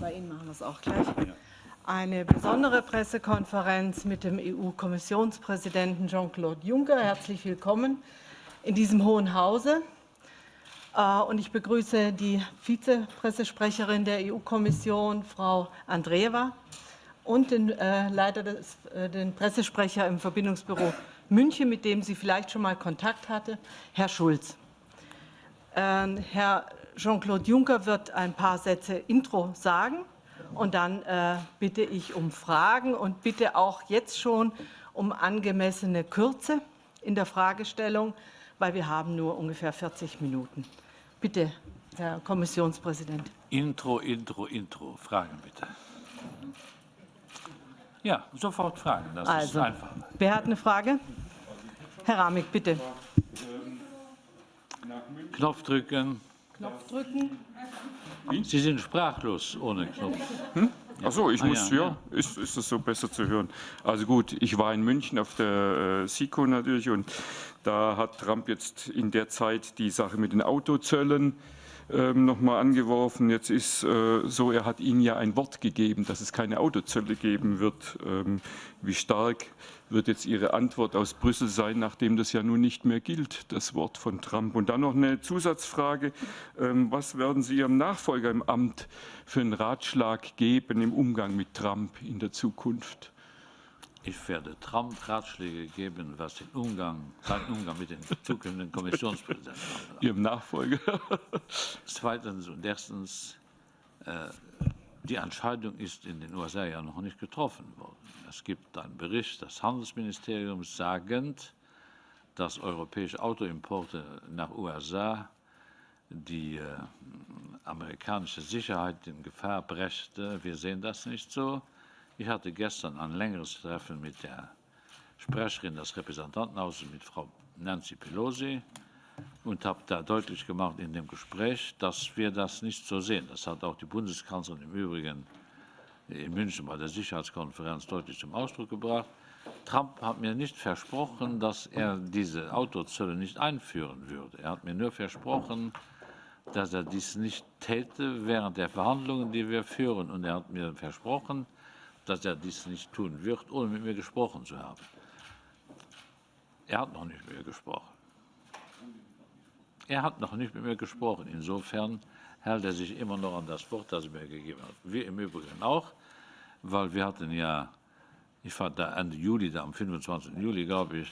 Bei Ihnen machen wir es auch gleich. Eine besondere Pressekonferenz mit dem EU-Kommissionspräsidenten Jean-Claude Juncker. Herzlich willkommen in diesem Hohen Hause. Äh, und ich begrüße die Vizepressesprecherin der EU-Kommission, Frau Andreeva, und den äh, Leiter des äh, den Pressesprecher im Verbindungsbüro München, mit dem sie vielleicht schon mal Kontakt hatte, Herr Schulz. Ähm, Herr Jean-Claude Juncker wird ein paar Sätze Intro sagen und dann äh, bitte ich um Fragen und bitte auch jetzt schon um angemessene Kürze in der Fragestellung, weil wir haben nur ungefähr 40 Minuten. Bitte, Herr Kommissionspräsident. Intro, Intro, Intro. Fragen bitte. Ja, sofort Fragen. Das also, ist einfach. Wer hat eine Frage? Herr Ramig, bitte. Knopf drücken. Drücken. Sie sind sprachlos ohne Knopf. Hm? Achso, ich Ah, muss, ja, ja, ja. Ist, ist das so besser zu hören? Also gut, ich war in München auf der äh, SICO natürlich und da hat Trump jetzt in der Zeit die Sache mit den Autozöllen ähm, nochmal angeworfen. Jetzt ist äh, so, er hat ihnen ja ein Wort gegeben, dass es keine Autozölle geben wird. Ähm, wie stark wird jetzt Ihre Antwort aus Brüssel sein, nachdem das ja nun nicht mehr gilt, das Wort von Trump? Und dann noch eine Zusatzfrage. Ähm, was werden Sie Ihrem Nachfolger im Amt für einen Ratschlag geben im Umgang mit Trump in der Zukunft? Ich werde Trump Ratschläge geben, was den Umgang, seinen Umgang mit den zukünftigen Kommissionspräsidenten anbelangt. Ihrem Nachfolger? Zweitens und erstens, äh, die Entscheidung ist in den USA ja noch nicht getroffen worden. Es gibt einen Bericht des Handelsministeriums sagend, dass europäische Autoimporte nach USA die äh, amerikanische Sicherheit in Gefahr brächte. Wir sehen das nicht so. Ich hatte gestern ein längeres Treffen mit der Sprecherin des Repräsentantenhauses, mit Frau Nancy Pelosi, und habe da deutlich gemacht in dem Gespräch, dass wir das nicht so sehen. Das hat auch die Bundeskanzlerin im Übrigen in München bei der Sicherheitskonferenz deutlich zum Ausdruck gebracht. Trump hat mir nicht versprochen, dass er diese Autozölle nicht einführen würde. Er hat mir nur versprochen, dass er dies nicht täte während der Verhandlungen, die wir führen. Und er hat mir versprochen, dass er dies nicht tun wird, ohne mit mir gesprochen zu haben. Er hat noch nicht mit mir gesprochen. Er hat noch nicht mit mir gesprochen. Insofern hält er sich immer noch an das Wort, das er mir gegeben hat. Wir im Übrigen auch, weil wir hatten ja, ich war da Ende Juli, da am 25. Juli, glaube ich,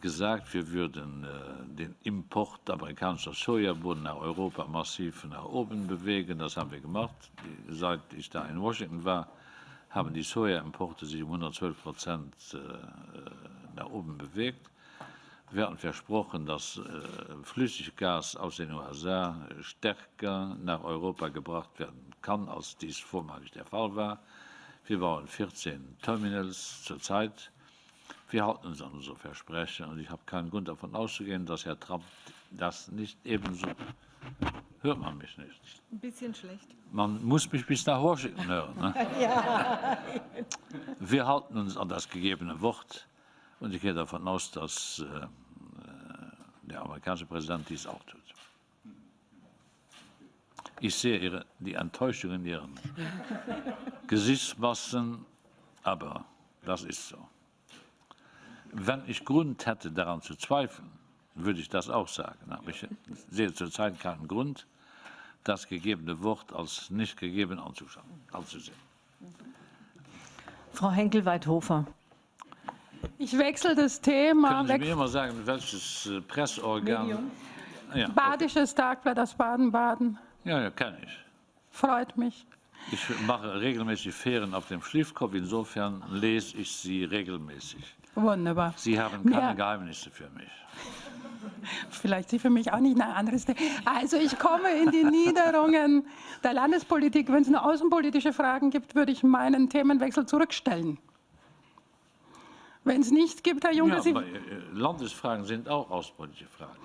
gesagt, wir würden äh, den Import amerikanischer Sojabohnen nach Europa massiv nach oben bewegen. Das haben wir gemacht. Seit ich da in Washington war, haben die Sojaimporte sich um 112 Prozent äh, nach oben bewegt. Wir hatten versprochen, dass äh, Flüssiggas aus den USA stärker nach Europa gebracht werden kann, als dies vormalig der Fall war. Wir bauen 14 Terminals zurzeit. Wir halten uns an unsere Versprechen und ich habe keinen Grund davon auszugehen, dass Herr Trump das nicht ebenso. Hört man mich nicht? Ein bisschen schlecht. Man muss mich bis nach Washington hören. Ne? Ja. Wir halten uns an das gegebene Wort und ich gehe davon aus, dass äh, der amerikanische Präsident dies auch tut. Ich sehe ihre, die Enttäuschung in Ihren Gesichtsmassen, aber das ist so. Wenn ich Grund hätte, daran zu zweifeln, würde ich das auch sagen. Aber ich sehe zurzeit keinen Grund, das gegebene Wort als nicht gegeben anzuschauen, anzusehen. Frau Henkel-Weidhofer. Ich wechsle das Thema. Können Sie mir mal sagen, welches äh, Presseorgan? Medium. Ja, okay. Badisches Tagblatt aus Baden-Baden. ja, ja kenne ich. Freut mich. Ich mache regelmäßig Ferien auf dem Schliffkopf, insofern lese ich sie regelmäßig. Wunderbar. Sie haben keine Ja. Geheimnisse für mich. Vielleicht Sie für mich auch nicht ein anderes Thema. Also ich komme in die Niederungen der Landespolitik. Wenn es nur außenpolitische Fragen gibt, würde ich meinen Themenwechsel zurückstellen. Wenn es nichts gibt, Herr Juncker, Ja, Sie, aber äh, Landesfragen sind auch außenpolitische Fragen.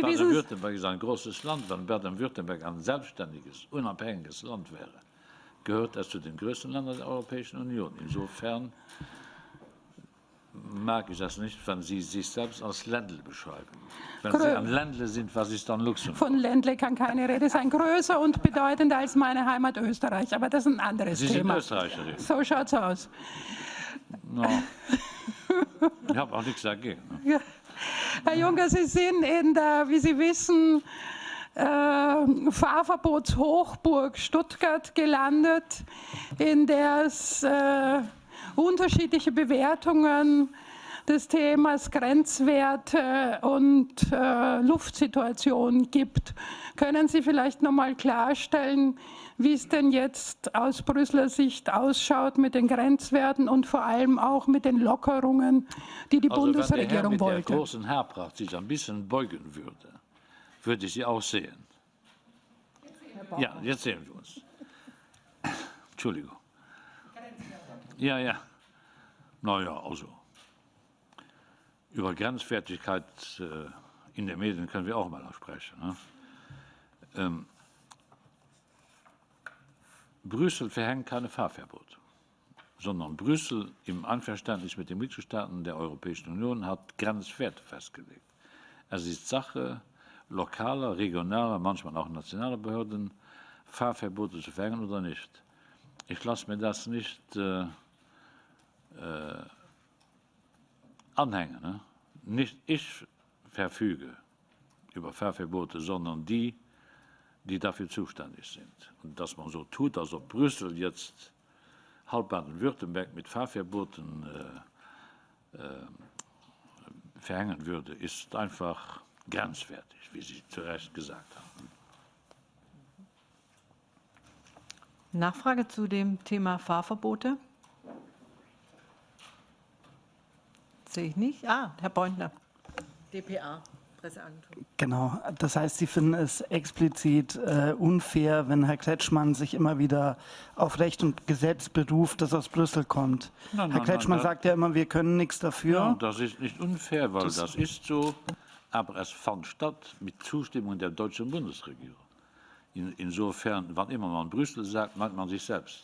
Baden-Württemberg ist ein großes Land. Wenn Baden-Württemberg ein selbstständiges, unabhängiges Land wäre, gehört es zu den größten Ländern der Europäischen Union. Insofern mag ich das nicht, wenn Sie sich selbst als Ländle beschreiben. Wenn Grö- Sie ein Ländle sind, was ist dann Luxemburg? Von Ländle kann keine Rede sein. Größer und bedeutender als meine Heimat Österreich. Aber das ist ein anderes Sie sind Thema. Österreicherin. So schaut's aus. No. Ich habe auch nichts dagegen. ne? Ja. Herr Juncker, Sie sind in der, wie Sie wissen, äh, Fahrverbotshochburg Stuttgart gelandet, in der es äh, unterschiedliche Bewertungen des Themas Grenzwerte und äh, Luftsituation gibt. Können Sie vielleicht noch mal klarstellen, wie es denn jetzt aus Brüsseler Sicht ausschaut mit den Grenzwerten und vor allem auch mit den Lockerungen, die die Also wenn der Herr Bundesregierung mit der wollte? großen Haarpracht sich ein bisschen beugen würde, würde ich Sie auch sehen. Ja, jetzt sehen wir uns. Entschuldigung. Ja, ja. Naja, also. Über Grenzwertigkeit äh, in den Medien können wir auch mal sprechen. Ne? Ähm, Brüssel verhängt keine Fahrverbote sondern Brüssel im Einverständnis mit den Mitgliedstaaten der Europäischen Union hat Grenzwerte festgelegt. Es ist Sache lokaler, regionaler, manchmal auch nationaler Behörden, Fahrverbote zu verhängen oder nicht. Ich lasse mir das nicht äh, äh, anhängen. Ne? Nicht ich verfüge über Fahrverbote, sondern die, die dafür zuständig sind. Und dass man so tut, als ob Brüssel jetzt halb Baden-Württemberg mit Fahrverboten äh, äh, verhängen würde, ist einfach grenzwertig, wie Sie zu Recht gesagt haben. Nachfrage zu dem Thema Fahrverbote? Sehe ich nicht. Ah, Herr Beutner, dpa, Presseagentur. Genau, das heißt, Sie finden es explizit äh, unfair, wenn Herr Kretschmann sich immer wieder auf Recht und Gesetz beruft, das aus Brüssel kommt. Nein, Herr nein, Kretschmann nein, sagt ja immer, wir können nichts dafür. Ja, das ist nicht unfair, weil das, ist so, aber es fand statt mit Zustimmung der deutschen Bundesregierung. In, insofern, wann immer man Brüssel sagt, meint man sich selbst.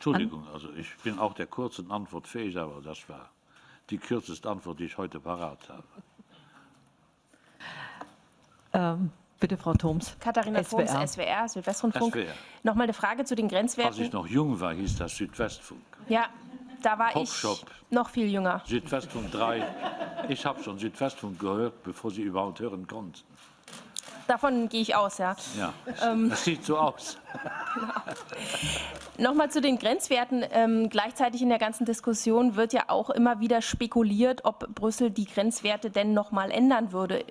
Entschuldigung, also ich bin auch der kurzen Antwort fähig, aber das war die kürzeste Antwort, die ich heute parat habe. Ähm, bitte, Frau Thoms. Katharina SWR. Thoms, SWR, Südwestrundfunk. SWR. Nochmal eine Frage zu den Als Grenzwerten. ich noch jung war, hieß das Südwestfunk. Ja, da war Popshop. ich noch viel jünger. Südwestfunk 3. Ich habe schon Südwestfunk gehört, bevor Sie überhaupt hören konnten. Davon gehe ich aus, ja. Ja, Ähm. das sieht so aus. Nochmal zu den Grenzwerten. Ähm, gleichzeitig in der ganzen Diskussion wird ja auch immer wieder spekuliert, ob Brüssel die Grenzwerte denn nochmal ändern würde.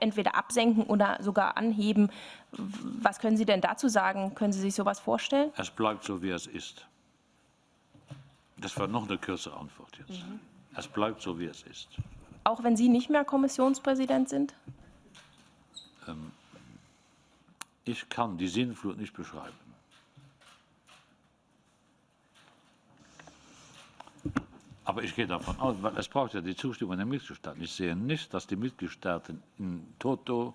Entweder absenken oder sogar anheben. Was können Sie denn dazu sagen? Können Sie sich sowas vorstellen? Es bleibt so, wie es ist. Das war noch eine kürzere Antwort jetzt. Es bleibt so, wie es ist. Auch wenn Sie nicht mehr Kommissionspräsident sind? Ich kann die Sinnflut nicht beschreiben. Aber ich gehe davon aus, weil es braucht ja die Zustimmung der Mitgliedstaaten. Ich sehe nicht, dass die Mitgliedstaaten in Toto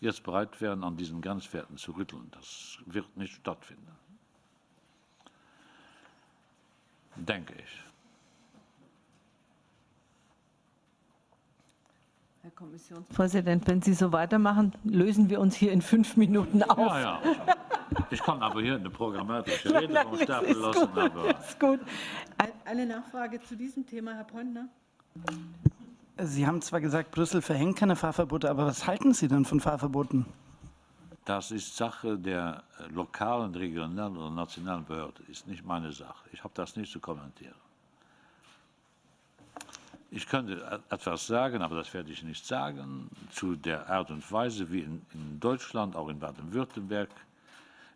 jetzt bereit wären, an diesen Grenzwerten zu rütteln. Das wird nicht stattfinden. Denke ich. Herr Kommissionspräsident, wenn Sie so weitermachen, lösen wir uns hier in fünf Minuten auf. Ja, ja. Ich kann aber hier eine programmatische Rede vom Stapel ist lassen, gut, aber ist gut. Ein- Eine Nachfrage zu diesem Thema, Herr Pointner? Sie haben zwar gesagt, Brüssel verhängt keine Fahrverbote, aber was halten Sie denn von Fahrverboten? das ist Sache der lokalen, regionalen oder nationalen Behörde, ist nicht meine Sache. Ich habe das nicht zu kommentieren. Ich könnte e- etwas sagen, aber das werde ich nicht sagen, zu der Art und Weise, wie in, in Deutschland, auch in Baden-Württemberg,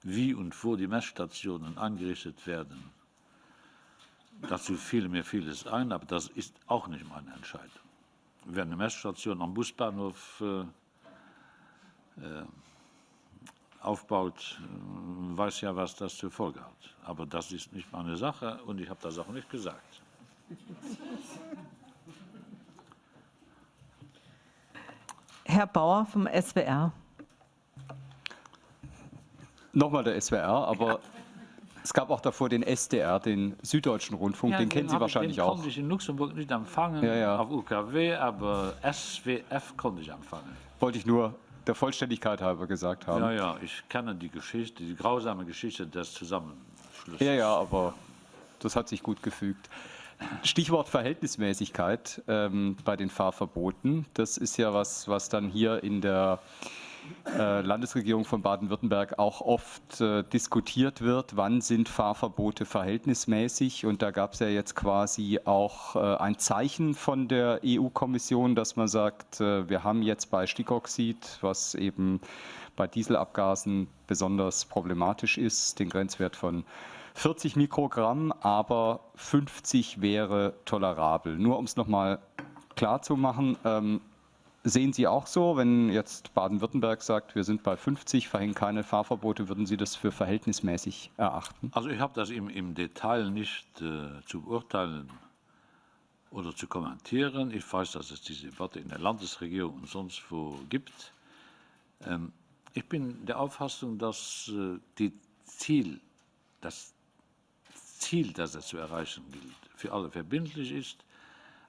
wie und wo die Messstationen eingerichtet werden. Dazu fiel mir vieles ein, aber das ist auch nicht meine Entscheidung. Wer eine Messstation am Busbahnhof äh, äh, aufbaut, äh, weiß ja, was das zur Folge hat. Aber das ist nicht meine Sache und ich habe das auch nicht gesagt. Herr Bauer vom SWR. Nochmal der SWR, aber Es gab auch davor den SDR, den Süddeutschen Rundfunk, den kennen Sie wahrscheinlich den auch. konnte ich in Luxemburg nicht empfangen, Ja, ja. auf UKW, aber SWF konnte ich empfangen. Wollte ich nur der Vollständigkeit halber gesagt haben. Ja, ja, ich kenne die Geschichte, die grausame Geschichte des Zusammenschlusses. Ja, ja, aber das hat sich gut gefügt. Stichwort Verhältnismäßigkeit ähm, bei den Fahrverboten. Das ist ja was, was dann hier in der äh, Landesregierung von Baden-Württemberg auch oft äh, diskutiert wird. Wann sind Fahrverbote verhältnismäßig? Und da gab es ja jetzt quasi auch äh, ein Zeichen von der EU-Kommission, dass man sagt, äh, wir haben jetzt bei Stickoxid, was eben bei Dieselabgasen besonders problematisch ist, den Grenzwert von 40 Mikrogramm, aber 50 wäre tolerabel. Nur um es nochmal klar zu machen, ähm, sehen Sie auch so, wenn jetzt Baden-Württemberg sagt, wir sind bei 50, verhängen keine Fahrverbote, würden Sie das für verhältnismäßig erachten? Also ich habe das im, im Detail nicht äh, zu beurteilen oder zu kommentieren. Ich weiß, dass es diese Debatte in der Landesregierung und sonst wo gibt. Ähm, ich bin der Auffassung, dass äh, die Ziel, das Ziel, das es zu erreichen gilt, für alle verbindlich ist,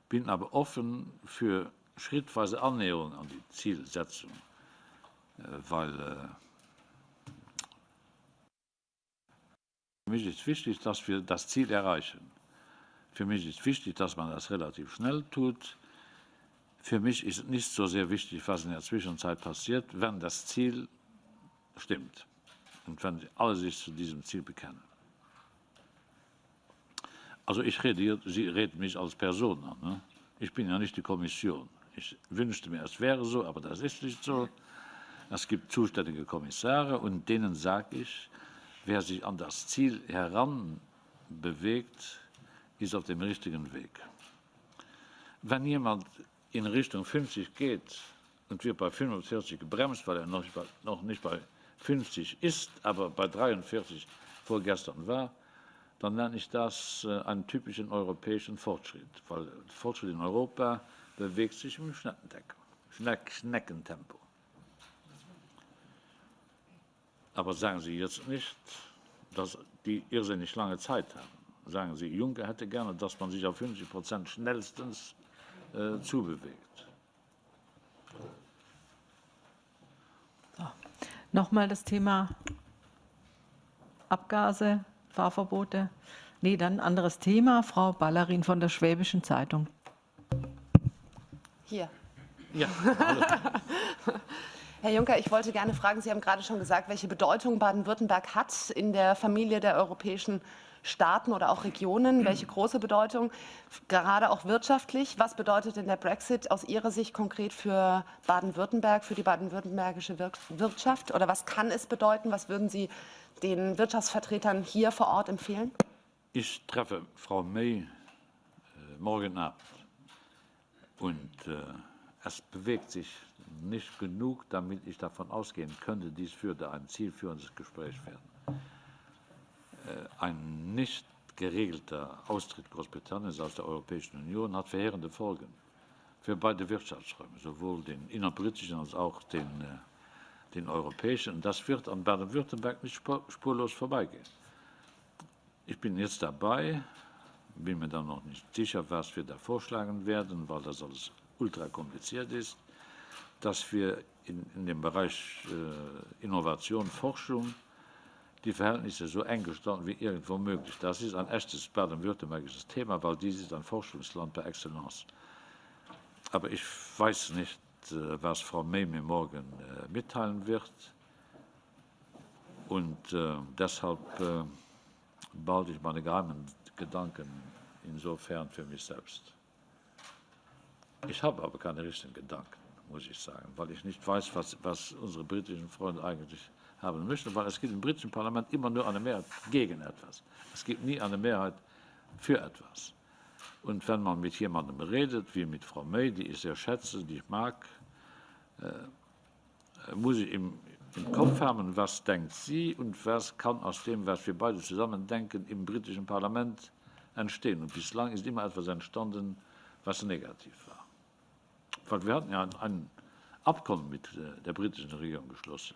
bin aber offen für schrittweise Annäherung an die Zielsetzung, äh, weil äh, Für mich ist wichtig, dass wir das Ziel erreichen. Für mich ist wichtig, dass man das relativ schnell tut. Für mich ist nicht so sehr wichtig, was in der Zwischenzeit passiert, wenn das Ziel stimmt und wenn alle sich zu diesem Ziel bekennen. Also ich rede hier, Sie reden mich als Person an. Ne? Ich bin ja nicht die Kommission. Ich wünschte mir, es wäre so, aber das ist nicht so. Es gibt zuständige Kommissare und denen sage ich, wer sich an das Ziel heranbewegt, ist auf dem richtigen Weg. Wenn jemand in Richtung 50 geht und wird bei 45 gebremst, weil er noch nicht bei 50 ist, aber bei 43 vorgestern war, dann nenne ich das äh, einen typischen europäischen Fortschritt, weil Fortschritt in Europa bewegt sich im Schneckentempo. Schneck, Schneckentempo. Aber sagen Sie jetzt nicht, dass die irrsinnig lange Zeit haben. Sagen Sie, Juncker hätte gerne, dass man sich auf 50 Prozent schnellstens äh, zubewegt. Nochmal das Thema Abgase, Fahrverbote. Nee, dann ein anderes Thema. Frau Ballerin von der Schwäbischen Zeitung. Hier. Ja, Herr Juncker, ich wollte gerne fragen, Sie haben gerade schon gesagt, welche Bedeutung Baden-Württemberg hat in der Familie der europäischen Staaten oder auch Regionen, welche große Bedeutung, gerade auch wirtschaftlich. Was bedeutet denn der Brexit aus Ihrer Sicht konkret für Baden-Württemberg, für die baden-württembergische Wir- Wirtschaft? Oder was kann es bedeuten? Was würden Sie den Wirtschaftsvertretern hier vor Ort empfehlen? Ich treffe Frau May äh, morgen Abend und äh, es bewegt sich nicht genug, damit ich davon ausgehen könnte, dies würde ein zielführendes Gespräch werden. Äh, ein nicht geregelter Austritt Großbritanniens aus der Europäischen Union hat verheerende Folgen für beide Wirtschaftsräume, sowohl den innerbritischen als auch den, äh, den europäischen. Und das wird an Baden-Württemberg nicht spur- spurlos vorbeigehen. Ich bin jetzt dabei, bin mir dann noch nicht sicher, was wir da vorschlagen werden, weil das alles ultra kompliziert ist, dass wir in, in dem Bereich äh, Innovation, Forschung die Verhältnisse so eng gestalten wie irgendwo möglich. Das ist ein echtes baden-württembergisches Thema, weil dies ist ein Forschungsland par excellence. Aber ich weiß nicht, was Frau May mir morgen äh, mitteilen wird. Und äh, deshalb äh, behalte ich meine geheimen Gedanken insofern für mich selbst. Ich habe aber keine richtigen Gedanken, muss ich sagen, weil ich nicht weiß, was, was unsere britischen Freunde eigentlich haben möchten, weil es gibt im britischen Parlament immer nur eine Mehrheit gegen etwas. Es gibt nie eine Mehrheit für etwas. Und wenn man mit jemandem redet, wie mit Frau May, die ich sehr schätze, die ich mag, äh, muss ich im, im Kopf haben, was denkt sie und was kann aus dem, was wir beide zusammen denken, im britischen Parlament entstehen. Und bislang ist immer etwas entstanden, was negativ war. Weil wir hatten ja ein, ein Abkommen mit äh, der britischen Regierung geschlossen.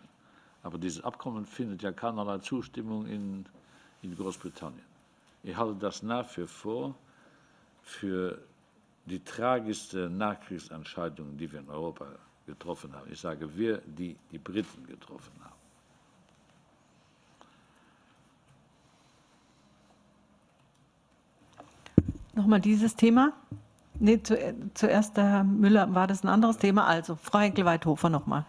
Aber dieses Abkommen findet ja keinerlei Zustimmung in, in Großbritannien. Ich halte das nach wie vor für die tragischste Nachkriegsentscheidung, die wir in Europa getroffen haben. Ich sage wir, die die Briten getroffen haben. Nochmal dieses Thema? Nee, zu, zuerst Herr Müller, war das ein anderes Thema? Also, Frau Henkel-Weithofer nochmal.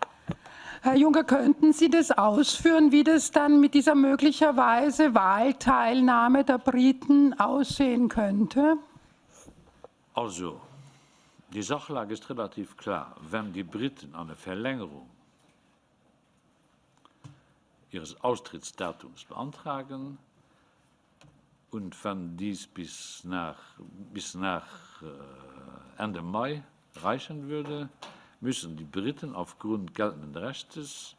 Herr Juncker, könnten Sie das ausführen, wie das dann mit dieser möglicherweise Wahlteilnahme der Briten aussehen könnte? Also, die Sachlage ist relativ klar. Wenn die Briten eine Verlängerung ihres Austrittsdatums beantragen und wenn dies bis nach, bis nach äh, Ende Mai reichen würde, müssen die Briten aufgrund geltenden Rechtes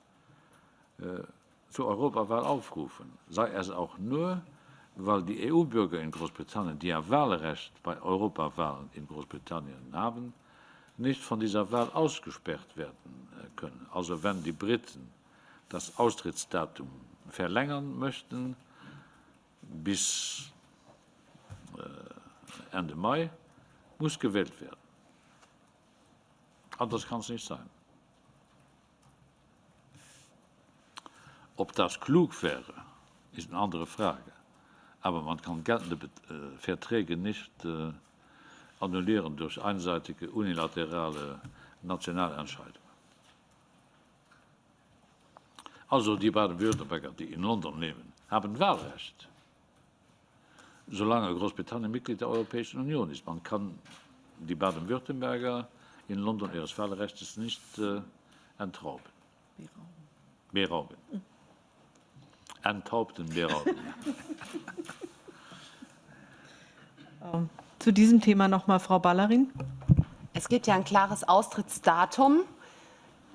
äh, zur Europawahl aufrufen, sei es auch nur, weil die EU-Bürger in Großbritannien, die ja Wahlrecht bei Europawahlen in Großbritannien haben, nicht von dieser Wahl ausgesperrt werden äh, können. Also wenn die Briten das Austrittsdatum verlängern möchten bis äh, Ende Mai, muss gewählt werden. Anders kann es nicht sein. Ob das klug wäre, ist eine andere Frage. Aber man kann geltende äh, Verträge nicht äh, annullieren durch einseitige unilaterale Nationalentscheidungen. Also die Baden-Württemberger, die in London leben, haben Wahlrecht, solange Großbritannien Mitglied der Europäischen Union ist. Man kann die Baden-Württemberger in London ihres Wahlrechts nicht äh, entrauben. Berauben. Enthaupten, berauben. Ähm, zu diesem Thema nochmal Frau Ballerin. Es gibt ja ein klares Austrittsdatum.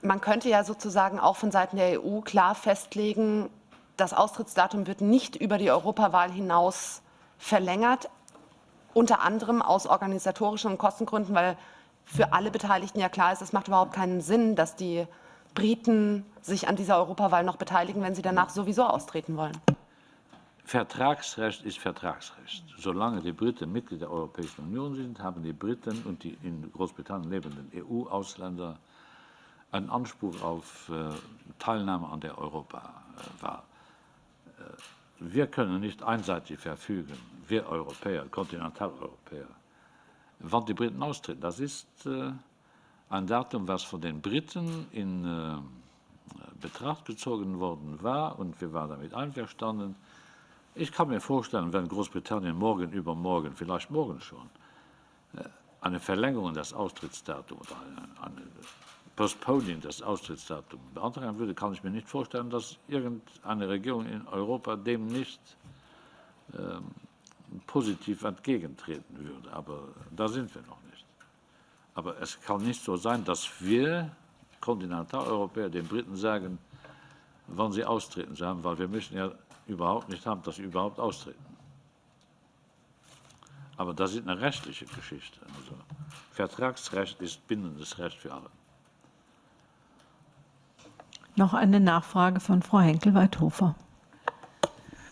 Man könnte ja sozusagen auch von Seiten der EU klar festlegen, das Austrittsdatum wird nicht über die Europawahl hinaus verlängert, unter anderem aus organisatorischen und Kostengründen, weil für alle Beteiligten ja klar ist, es macht überhaupt keinen Sinn, dass die Briten sich an dieser Europawahl noch beteiligen, wenn sie danach sowieso austreten wollen. Vertragsrecht ist Vertragsrecht. Solange die Briten Mitglied der Europäischen Union sind, haben die Briten und die in Großbritannien lebenden EU-Ausländer einen Anspruch auf äh, Teilnahme an der Europawahl. Äh, wir können nicht einseitig verfügen, wir Europäer, Kontinentaleuropäer, wann die Briten austreten. Das ist äh, ein Datum, was von den Briten in äh, Betracht gezogen worden war und wir waren damit einverstanden. Ich kann mir vorstellen, wenn Großbritannien morgen übermorgen, vielleicht morgen schon, äh, eine Verlängerung des Austrittsdatums oder eine, Postponing des Austrittsdatums beantragen würde, kann ich mir nicht vorstellen, dass irgendeine Regierung in Europa dem nicht ähm, positiv entgegentreten würde. Aber da sind wir noch nicht. Aber es kann nicht so sein, dass wir Kontinentaleuropäer den Briten sagen, wann sie austreten sollen, weil wir müssen ja überhaupt nicht haben, dass sie überhaupt austreten. Aber das ist eine rechtliche Geschichte. Also Vertragsrecht ist bindendes Recht für alle. Noch eine Nachfrage von Frau Henkel-Weithofer.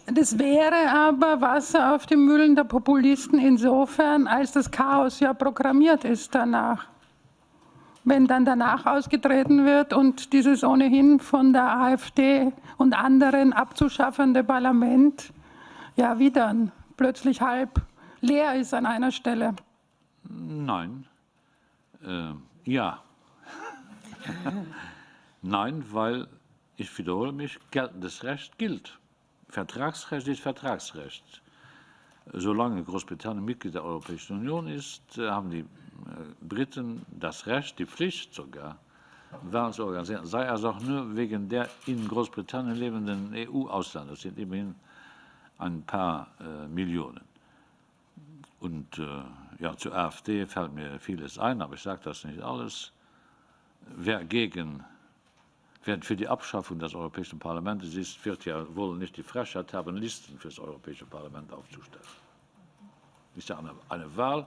Das wäre aber Wasser auf die Mühlen der Populisten insofern, als das Chaos ja programmiert ist danach. Wenn dann danach ausgetreten wird und dieses ohnehin von der AfD und anderen abzuschaffende Parlament, ja wie dann, plötzlich halb leer ist an einer Stelle. Nein. Äh, ja. Nein, weil, ich wiederhole mich, geltendes Recht gilt. Vertragsrecht ist Vertragsrecht. Solange Großbritannien Mitglied der Europäischen Union ist, äh, haben die äh, Briten das Recht, die Pflicht sogar, Wahlen zu organisieren, sei es auch nur wegen der in Großbritannien lebenden EU-Ausländer. Das sind immerhin ein paar äh, Millionen. Und äh, ja, zur AfD fällt mir vieles ein, aber ich sage das nicht alles. Wer gegen Wer für die Abschaffung des Europäischen Parlaments ist, wird ja wohl nicht die Frechheit haben, Listen für das Europäische Parlament aufzustellen. Das ist ja eine, eine Wahl,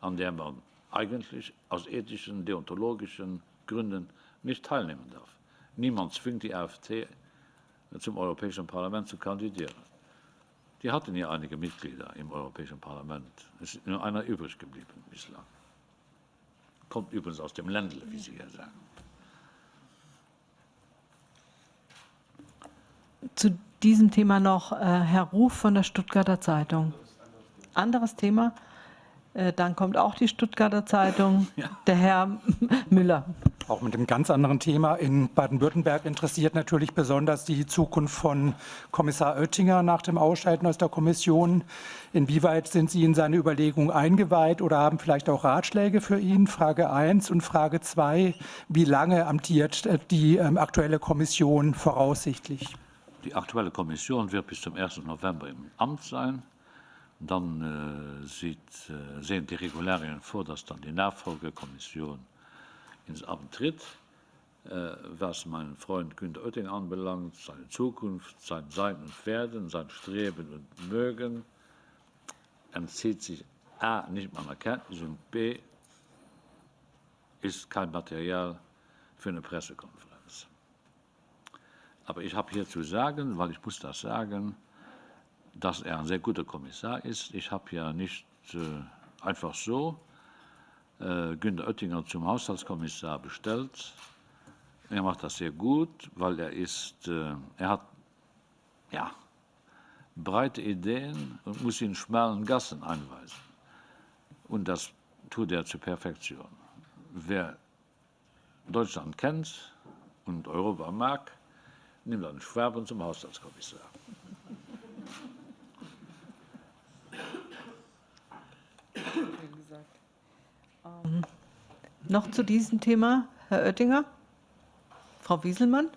an der man eigentlich aus ethischen, deontologischen Gründen nicht teilnehmen darf. Niemand zwingt die AfD zum Europäischen Parlament zu kandidieren. Wir hatten ja einige Mitglieder im Europäischen Parlament. Es ist nur einer übrig geblieben bislang. Kommt übrigens aus dem Ländle, wie Sie ja sagen. Zu diesem Thema noch äh, Herr Ruf von der Stuttgarter Zeitung. Anderes Thema. Äh, dann kommt auch die Stuttgarter Zeitung. Ja. Der Herr Müller. Auch mit einem ganz anderen Thema. In Baden-Württemberg interessiert natürlich besonders die Zukunft von Kommissar Oettinger nach dem Ausscheiden aus der Kommission. Inwieweit sind Sie in seine Überlegungen eingeweiht oder haben vielleicht auch Ratschläge für ihn? Frage 1 und Frage 2. Wie lange amtiert äh, die ähm, aktuelle Kommission voraussichtlich? Die aktuelle Kommission wird bis zum 1. November im Amt sein. Dann äh, sieht, äh, sehen die Regularien vor, dass dann die Nachfolgekommission ins Amt tritt. Äh, was meinen Freund Günter Oettinger anbelangt, seine Zukunft, sein Sein und Werden, sein Streben und Mögen, entzieht sich A. nicht meiner Kenntnis und B. ist kein Material für eine Pressekonferenz. Aber ich habe hier zu sagen, weil ich muss das sagen, dass er ein sehr guter Kommissar ist. Ich habe ja nicht äh, einfach so äh, Günter Oettinger zum Haushaltskommissar bestellt. Er macht das sehr gut, weil er ist, äh, er hat ja, breite Ideen und muss in schmalen Gassen einweisen. Und das tut er zur Perfektion. Wer Deutschland kennt und Europa mag, nimmt einen Schwaben zum Haushaltskommissar. Ähm, noch zu diesem Thema, Herr Oettinger? Frau Wieselmann?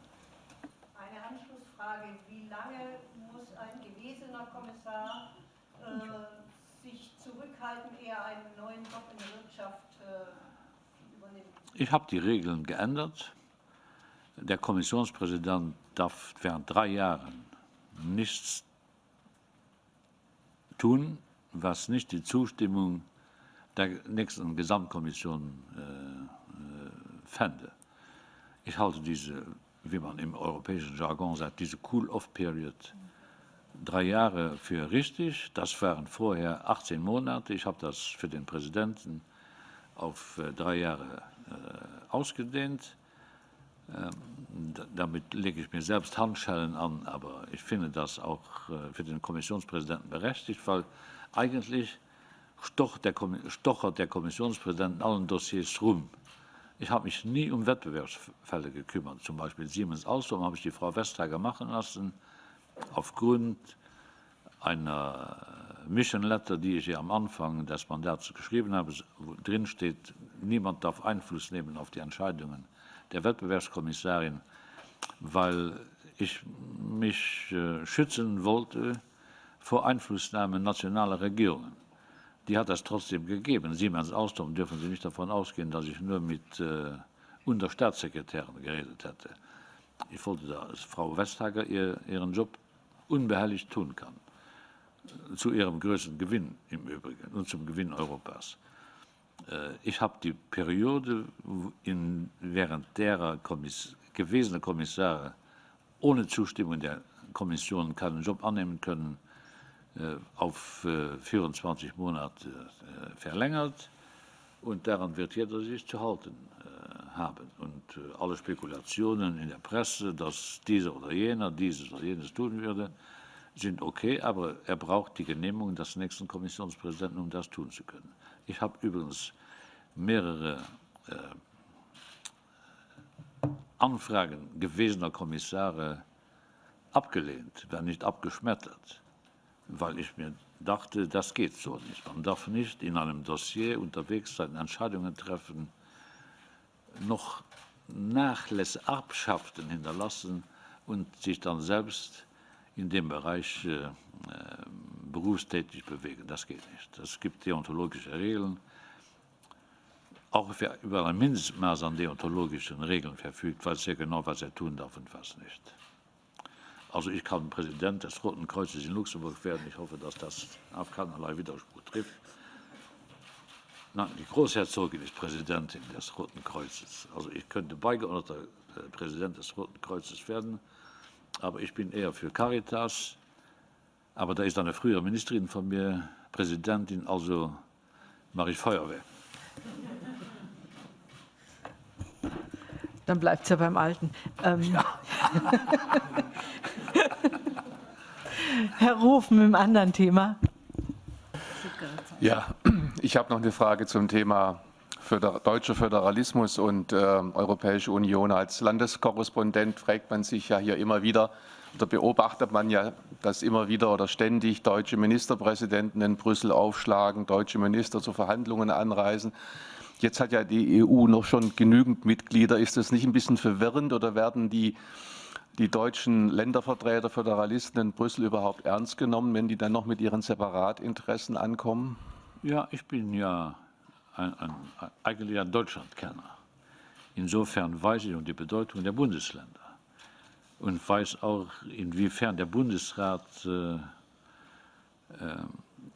Eine Anschlussfrage. Wie lange muss ein gewesener Kommissar äh, sich zurückhalten, eher einen neuen Job in der Wirtschaft äh, übernehmen? Ich habe die Regeln geändert. Der Kommissionspräsident darf während drei Jahren nichts tun, was nicht die Zustimmung der nächsten Gesamtkommission äh, äh, fände. Ich halte diese, wie man im europäischen Jargon sagt, diese Cool-off-Period drei Jahre für richtig. Das waren vorher 18 Monate. Ich habe das für den Präsidenten auf äh, drei Jahre äh, ausgedehnt. Ähm, damit lege ich mir selbst Handschellen an, aber ich finde das auch äh, für den Kommissionspräsidenten berechtigt, weil eigentlich stochert der, Kommissionspräsident in allen Dossiers rum. Ich habe mich nie um Wettbewerbsfälle gekümmert. Zum Beispiel Siemens Alstom habe ich die Frau Vestager machen lassen, aufgrund einer Mission Letter, die ich ihr am Anfang des Mandats geschrieben habe, wo drin steht, niemand darf Einfluss nehmen auf die Entscheidungen der Wettbewerbskommissarin, weil ich mich äh, schützen wollte vor Einflussnahme nationaler Regierungen. Die hat es trotzdem gegeben. Siemens Alstom dürfen Sie nicht davon ausgehen, dass ich nur mit äh, Unterstaatssekretären geredet hätte. Ich wollte, dass Frau Vestager ihr, ihren Job unbehelligt tun kann. Zu ihrem größten Gewinn im Übrigen und zum Gewinn Europas. Äh, ich habe die Periode, in, während derer Kommiss gewesene Kommissare ohne Zustimmung der Kommission keinen Job annehmen können, äh, auf 24 äh, Monate verlängert. Und daran wird jeder sich zu halten haben. Und alle Spekulationen in der Presse, dass dieser oder jener dieses oder jenes tun würde, sind okay, aber er braucht die Genehmigung des nächsten Kommissionspräsidenten, um das tun zu können. Ich habe übrigens mehrere äh, Anfragen gewesener Kommissare abgelehnt, wenn nicht abgeschmettert, weil ich mir dachte, das geht so nicht. Man darf nicht in einem Dossier unterwegs sein, Entscheidungen treffen, noch Nachlässe, Erbschaften hinterlassen und sich dann selbst in dem Bereich äh, äh berufstätig bewegen. Das geht nicht. Es gibt deontologische Regeln auch über ein Mindestmaß an deontologischen Regeln verfügt, weiß sehr genau, was er tun darf und was nicht. Also ich kann Präsident des Roten Kreuzes in Luxemburg werden. Ich hoffe, dass das auf keinerlei Widerspruch trifft. Nein, die Großherzogin ist Präsidentin des Roten Kreuzes. Also ich könnte beigeordneter äh, Präsident des Roten Kreuzes werden, aber ich bin eher für Caritas, Aber da ist eine frühere Ministerin von mir, Präsidentin, also mache ich Feuerwehr. Dann bleibt es ja beim Alten. Ähm, ja. Herr Ruf mit einem anderen Thema. Ja, ich habe noch eine Frage zum Thema Föder deutscher Föderalismus und äh, Europäische Union. Als Landeskorrespondent fragt man sich ja hier immer wieder, oder beobachtet man ja, dass immer wieder oder ständig deutsche Ministerpräsidenten in Brüssel aufschlagen, deutsche Minister zu Verhandlungen anreisen. Jetzt hat ja die EU noch schon genügend Mitglieder. Ist das nicht ein bisschen verwirrend oder werden die, die deutschen Ländervertreter, Föderalisten in Brüssel überhaupt ernst genommen, wenn die dann noch mit ihren Separatinteressen ankommen? Ja, ich bin ja ein, ein, eigentlich ein Deutschlandkenner. Insofern weiß ich um die Bedeutung der Bundesländer und weiß auch, inwiefern der Bundesrat äh, äh,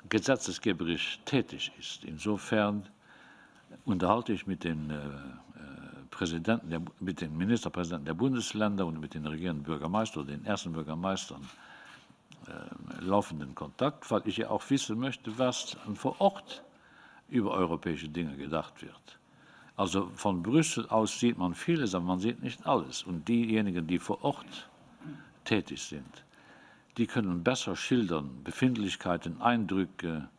gesetzgeberisch tätig ist. Insofern unterhalte ich mit den, äh, äh, Präsidenten der, mit den Ministerpräsidenten der Bundesländer und mit den regierenden Bürgermeistern den ersten Bürgermeistern äh, laufenden Kontakt, weil ich ja auch wissen möchte, was vor Ort über europäische Dinge gedacht wird. Also von Brüssel aus sieht man vieles, aber man sieht nicht alles. Und diejenigen, die vor Ort tätig sind, die können besser schildern Befindlichkeiten, Eindrücke,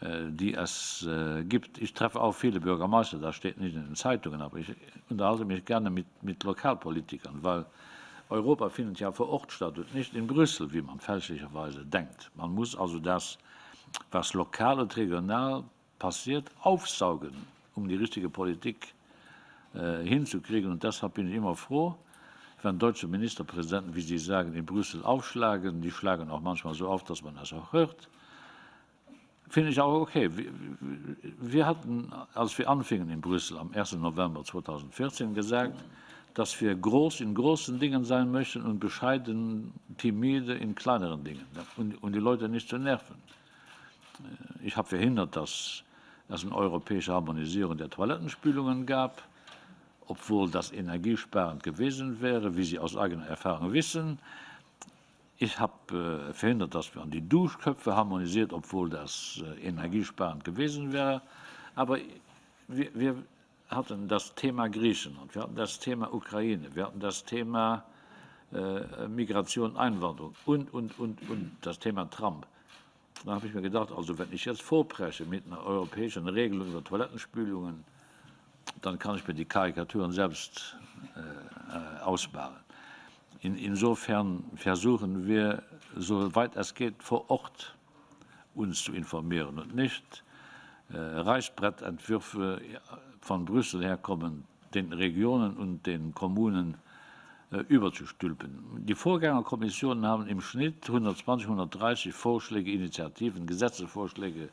äh, die es äh, gibt. Ich treffe auch viele Bürgermeister, das steht nicht in den Zeitungen, aber ich unterhalte mich gerne mit, mit Lokalpolitikern, weil Europa findet ja vor Ort statt und nicht in Brüssel, wie man fälschlicherweise denkt. Man muss also das, was lokal und regional passiert, aufsaugen, um die richtige Politik äh, hinzukriegen. Und deshalb bin ich immer froh, wenn deutsche Ministerpräsidenten, wie Sie sagen, in Brüssel aufschlagen. Die schlagen auch manchmal so auf, dass man das auch hört finde ich auch okay. Wir, hatten, als wir anfingen in Brüssel am 1. November 2014, gesagt, dass wir groß in großen Dingen sein möchten und bescheiden, timide in kleineren Dingen und die Leute nicht zu nerven. Äh, ich habe verhindert, dass es eine europäische Harmonisierung der Toilettenspülungen gab, obwohl das energiesparend gewesen wäre, wie Sie aus eigener Erfahrung wissen. Ich habe äh, verhindert, dass wir an die Duschköpfe harmonisiert, obwohl das äh, energiesparend gewesen wäre. Aber wir, wir, hatten das Thema Griechenland, wir hatten das Thema Ukraine, wir hatten das Thema äh, Migration, Einwanderung und, und, und, und das Thema Trump. Da habe ich mir gedacht, also wenn ich jetzt vorpresche mit einer europäischen Regelung über Toilettenspülungen, dann kann ich mir die Karikaturen selbst äh, ausbauen. In, insofern versuchen wir, soweit es geht, vor Ort uns zu informieren und nicht äh, Reißbrettentwürfe von Brüssel herkommen, den Regionen und den Kommunen überzustülpen. Die Vorgängerkommissionen haben im Schnitt 120, 130 Vorschläge, Initiativen, Gesetzesvorschläge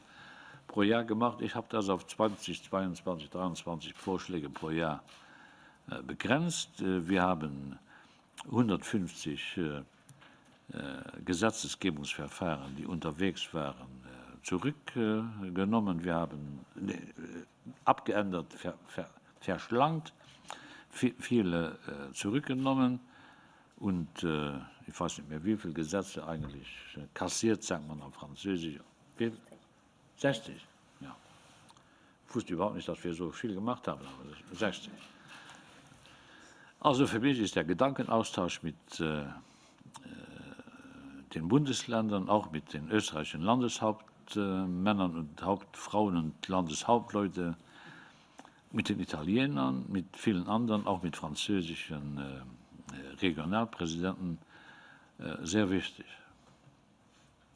pro Jahr gemacht. Ich habe das auf 20, 22, 23 Vorschläge pro Jahr äh, begrenzt. Äh, wir haben 150 äh, äh, Gesetzgebungsverfahren, die unterwegs waren, äh, zurückgenommen. Wir haben äh, abgeändert, ver, ver, verschlankt, viele äh, zurückgenommen und äh, ich weiß nicht mehr, wie viele Gesetze eigentlich kassiert, sagt man auf Französisch. 60. Ja. Ich wusste überhaupt nicht, dass wir so viel gemacht haben, aber 60. Also für mich ist der Gedankenaustausch mit äh, äh, den Bundesländern, auch mit den österreichischen Landeshauptmännern und Hauptfrauen und Landeshauptleute, mit den Italienern, mit vielen anderen, auch mit französischen äh, Regionalpräsidenten, äh, sehr wichtig.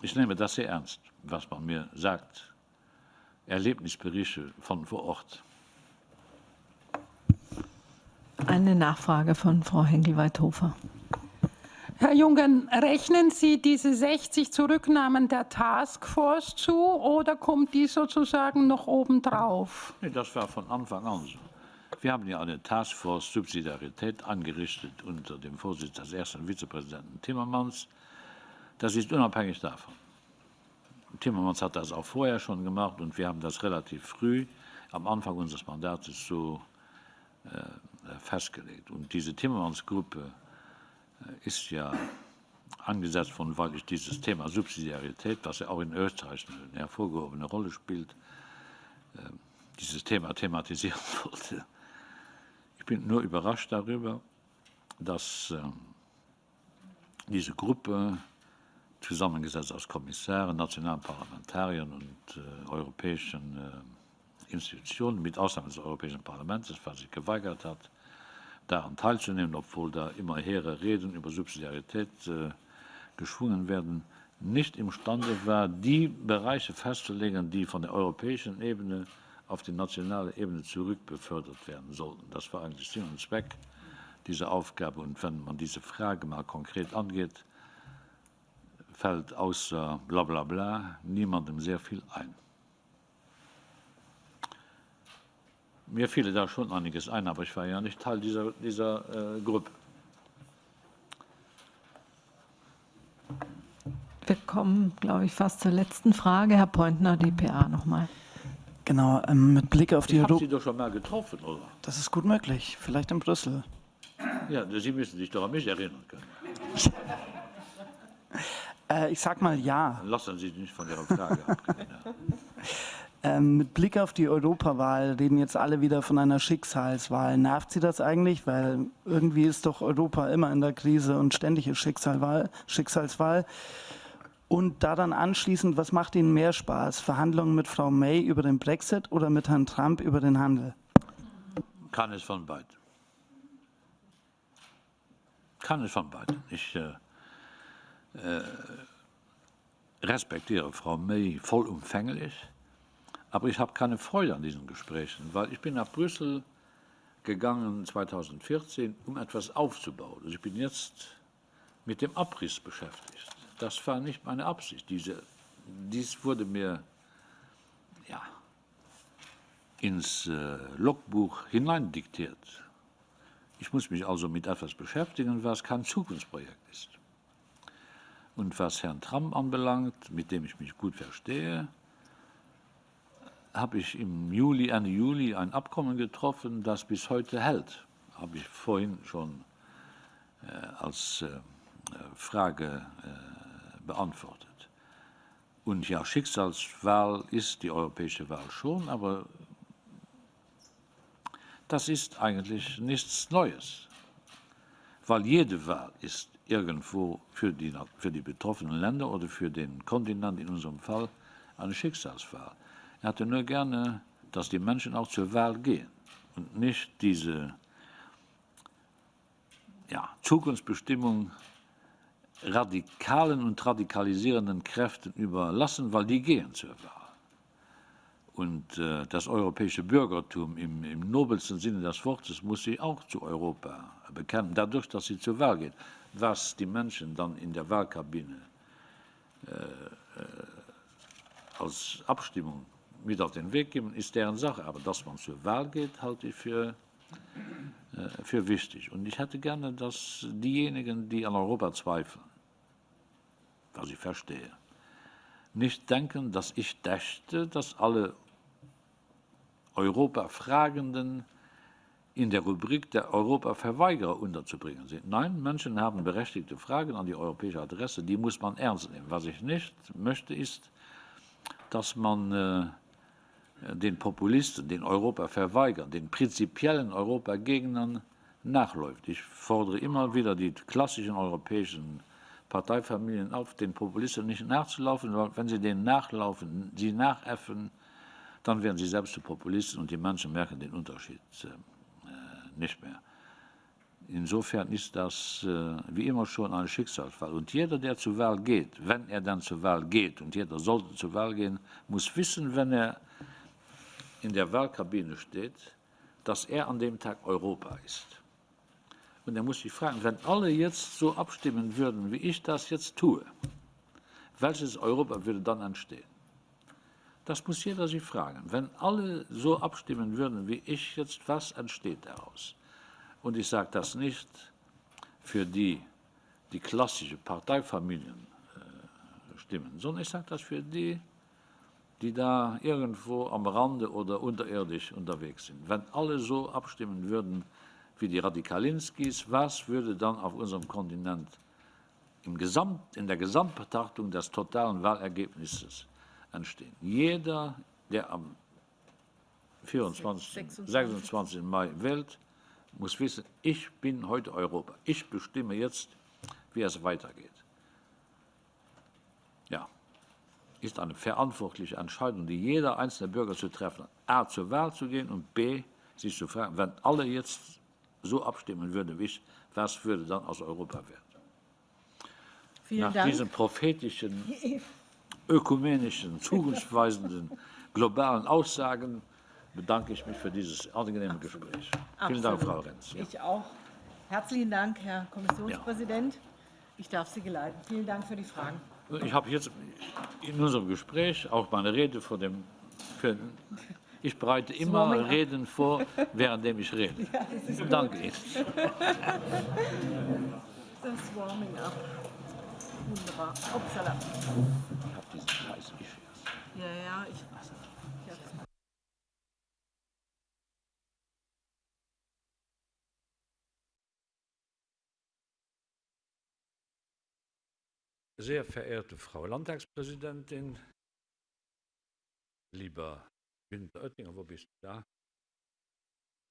Ich nehme das sehr ernst, was man mir sagt. Erlebnisberichte von vor Ort. Eine Nachfrage von Frau Henkel-Weithofer. Herr Jungen, rechnen Sie diese 60 Zurücknahmen der Taskforce zu oder kommt die sozusagen noch obendrauf? Nee, das war von Anfang an so. Wir haben ja eine Taskforce Subsidiarität angerichtet unter dem Vorsitz des ersten Vizepräsidenten Timmermans. Das ist unabhängig davon. Timmermans hat das auch vorher schon gemacht und wir haben das relativ früh am Anfang unseres Mandats so äh, festgelegt. Und diese Timmermans-Gruppe ist ja angesetzt von, weil ich dieses Thema Subsidiarität, was ja auch in Österreich eine hervorgehobene Rolle spielt, äh, dieses Thema thematisieren wollte. Ich bin nur überrascht darüber, dass äh, diese Gruppe, zusammengesetzt aus Kommissaren, nationalen Parlamentariern und äh, europäischen äh, Institutionen, mit Ausnahme des Europäischen Parlaments, was sich geweigert hat, daran teilzunehmen, obwohl da immer hehre Reden über Subsidiarität äh, geschwungen werden, nicht imstande war, die Bereiche festzulegen, die von der europäischen Ebene auf die nationale Ebene zurückbefördert werden sollten. Das war eigentlich Sinn und Zweck dieser Aufgabe. Und wenn man diese Frage mal konkret angeht, fällt außer bla bla bla niemandem sehr viel ein. Mir fiel da schon einiges ein, aber ich war ja nicht Teil dieser, dieser äh, Gruppe. Wir kommen, glaube ich, fast zur letzten Frage. Herr Pointner, DPA nochmal. Genau, ähm, mit Blick auf die Ich habe. Sie doch schon mal getroffen, oder? Das ist gut möglich, vielleicht in Brüssel. Ja, Sie müssen sich doch an mich erinnern können. Äh, ich sag mal ja. Lassen Sie sich nicht von Ihrer Frage abgehen. Ähm, mit Blick auf die Europawahl reden jetzt alle wieder von einer Schicksalswahl. Nervt Sie das eigentlich? Weil irgendwie ist doch Europa immer in der Krise und ständig ist Schicksalswahl. Schicksalswahl. Und da dann anschließend, was macht Ihnen mehr Spaß? Verhandlungen mit Frau May über den Brexit oder mit Herrn Trump über den Handel? Kann es von beiden. Kann es von beiden. Ich äh, äh, respektiere Frau May vollumfänglich, aber ich habe keine Freude an diesen Gesprächen, weil ich bin nach Brüssel gegangen 2014, um etwas aufzubauen. Also ich bin jetzt mit dem Abriss beschäftigt. Das war nicht meine Absicht. Diese, dies wurde mir ja, ins äh, Logbuch hineindiktiert. Ich muss mich also mit etwas beschäftigen, was kein Zukunftsprojekt ist. Und was Herrn Trump anbelangt, mit dem ich mich gut verstehe, habe ich im Juli, Ende Juli ein Abkommen getroffen, das bis heute hält. Habe ich vorhin schon äh, als äh, Frage äh, beantwortet. Und ja, Schicksalswahl ist die europäische Wahl schon, aber das ist eigentlich nichts Neues, weil jede Wahl ist irgendwo für die, für die betroffenen Länder oder für den Kontinent in unserem Fall eine Schicksalswahl. Er hatte nur gerne, dass die Menschen auch zur Wahl gehen und nicht diese ja, Zukunftsbestimmung radikalen und radikalisierenden Kräften überlassen, weil die gehen zur Wahl. Und äh, das europäische Bürgertum im, im nobelsten Sinne des Wortes muss sich auch zu Europa bekennen, dadurch, dass sie zur Wahl geht. Was die Menschen dann in der Wahlkabine äh, äh, als Abstimmung mit auf den Weg geben, ist deren Sache. Aber dass man zur Wahl geht, halte ich für, äh, für wichtig. Und ich hätte gerne, dass diejenigen, die an Europa zweifeln, was ich verstehe, nicht denken, dass ich dächte, dass alle Europa-Fragenden in der Rubrik der Europa-Verweigerer unterzubringen sind. Nein, Menschen haben berechtigte Fragen an die europäische Adresse, die muss man ernst nehmen. Was ich nicht möchte, ist, dass man äh, den Populisten, den Europa-Verweigern, den prinzipiellen Europagegnern nachläuft. Ich fordere immer wieder die klassischen europäischen Parteifamilien auf, den Populisten nicht nachzulaufen, weil wenn sie denen nachlaufen, sie nachäffen, dann werden sie selbst zu Populisten und die Menschen merken den Unterschied äh, nicht mehr. Insofern ist das äh, wie immer schon ein Schicksalsfall. Und jeder, der zur Wahl geht, wenn er dann zur Wahl geht, und jeder sollte zur Wahl gehen, muss wissen, wenn er in der Wahlkabine steht, dass er an dem Tag Europa ist. Und er muss sich fragen, wenn alle jetzt so abstimmen würden, wie ich das jetzt tue, welches Europa würde dann entstehen? Das muss jeder sich fragen. Wenn alle so abstimmen würden wie ich jetzt, was entsteht daraus? Und ich sage das nicht für die, die klassische Parteifamilien äh, stimmen, sondern ich sage das für die, die da irgendwo am Rande oder unterirdisch unterwegs sind. Wenn alle so abstimmen würden wie die Radikalinskis, was würde dann auf unserem Kontinent im Gesamt, in der Gesamtbetrachtung des totalen Wahlergebnisses entstehen. Jeder, der am 24, 26. Mai wählt, muss wissen, ich bin heute Europa. Ich bestimme jetzt, wie es weitergeht. Ja, ist eine verantwortliche Entscheidung, die jeder einzelne Bürger zu treffen hat. A, zur Wahl zu gehen und B, sich zu fragen, wenn alle jetzt so abstimmen würden wie ich, was würde dann aus Europa werden? Vielen Nach Dank. diesen prophetischen, ökumenischen, zukunftsweisenden, globalen Aussagen bedanke ich mich für dieses angenehme Gespräch. Vielen Dank, Frau Absolut. Renz. Ja. Ich auch. Herzlichen Dank, Herr Kommissionspräsident. Ich darf Sie geleiten. Vielen Dank für die Fragen. Ich habe jetzt in unserem Gespräch auch meine Rede vor dem. Für, ich bereite immer up. Reden vor, währenddem ich rede. Danke Ihnen. Das Warming up. Wunderbar. Upsala. Ich habe diesen scheiß Issues. Ja, ja, ich. ich hab's. Sehr verehrte Frau Landtagspräsidentin, lieber Günther Oettinger, wo bist du da?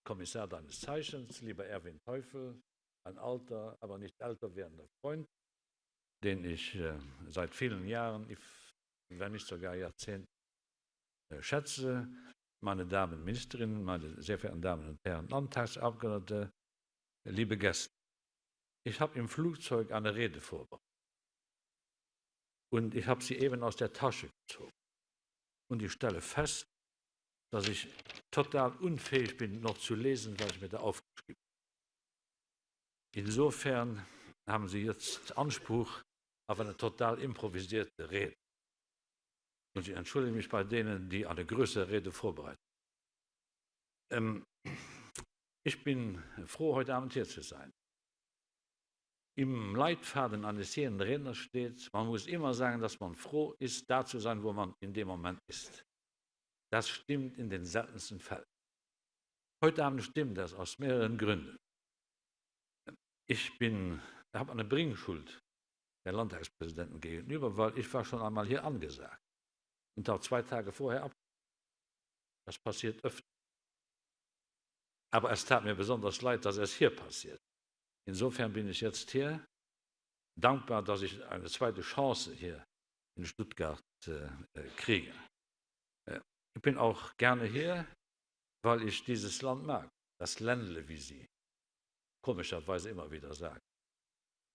Kommissar deines Zeichens, lieber Erwin Teufel, ein alter, aber nicht älter werdender Freund, den ich äh, seit vielen Jahren, wenn nicht sogar Jahrzehnten, äh, schätze. Meine Damen Ministerinnen, meine sehr verehrten Damen und Herren Landtagsabgeordnete, liebe Gäste. Ich habe im Flugzeug eine Rede vorbereitet. Und ich habe sie eben aus der Tasche gezogen. Und ich stelle fest, dass ich total unfähig bin, noch zu lesen, was ich mir da aufgeschrieben habe. Insofern haben Sie jetzt Anspruch auf eine total improvisierte Rede. Und ich entschuldige mich bei denen, die eine größere Rede vorbereiten. Ähm, ich bin froh, heute Abend hier zu sein. Im Leitfaden eines jeden Redners steht, man muss immer sagen, dass man froh ist, da zu sein, wo man in dem Moment ist. Das stimmt in den seltensten Fällen. Heute Abend stimmt das aus mehreren Gründen. Ich bin, habe eine Bringschuld der Landtagspräsidenten gegenüber, weil ich war schon einmal hier angesagt und auch zwei Tage vorher ab. Das passiert öfter. Aber es tat mir besonders leid, dass es hier passiert. Insofern bin ich jetzt hier dankbar, dass ich eine zweite Chance hier in Stuttgart äh, äh, kriege. Äh, ich bin auch gerne hier, weil ich dieses Land mag, das Ländle, wie Sie komischerweise immer wieder sagen.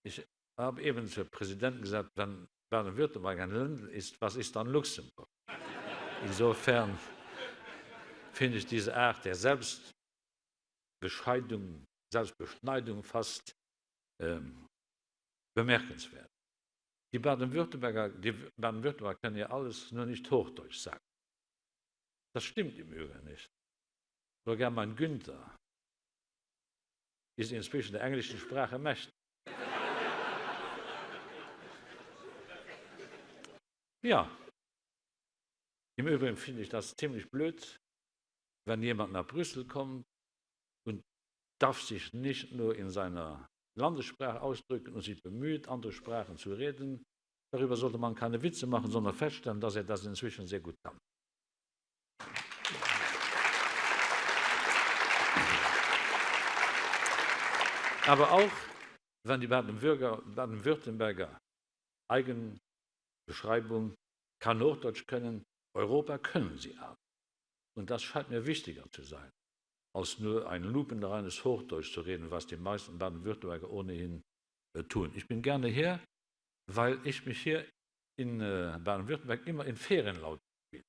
Ich habe eben zu Präsidenten gesagt, wenn Baden-Württemberg ein Ländle ist, was ist dann Luxemburg? Insofern finde ich diese Art der Selbstbescheidung, Selbstbeschneidung fast ähm, bemerkenswert. Die Baden-Württemberger Baden-Württemberger können ja alles nur nicht Hochdeutsch sagen. Das stimmt im Übrigen nicht. Sogar mein Günther ist inzwischen der englischen Sprache mächtig. Ja, im Übrigen finde ich das ziemlich blöd, wenn jemand nach Brüssel kommt darf sich nicht nur in seiner Landessprache ausdrücken und sich bemüht, andere Sprachen zu reden. Darüber sollte man keine Witze machen, sondern feststellen, dass er das inzwischen sehr gut kann. Aber auch, wenn die Baden-Württemberger Baden Eigenbeschreibung kann Hochdeutsch können, Europa können sie auch. Und das scheint mir wichtiger zu sein, als nur ein lupenreines Hochdeutsch zu reden, was die meisten Baden-Württemberger ohnehin äh, tun. Ich bin gerne hier, weil ich mich hier in äh, Baden-Württemberg immer in Ferienlaut spiele.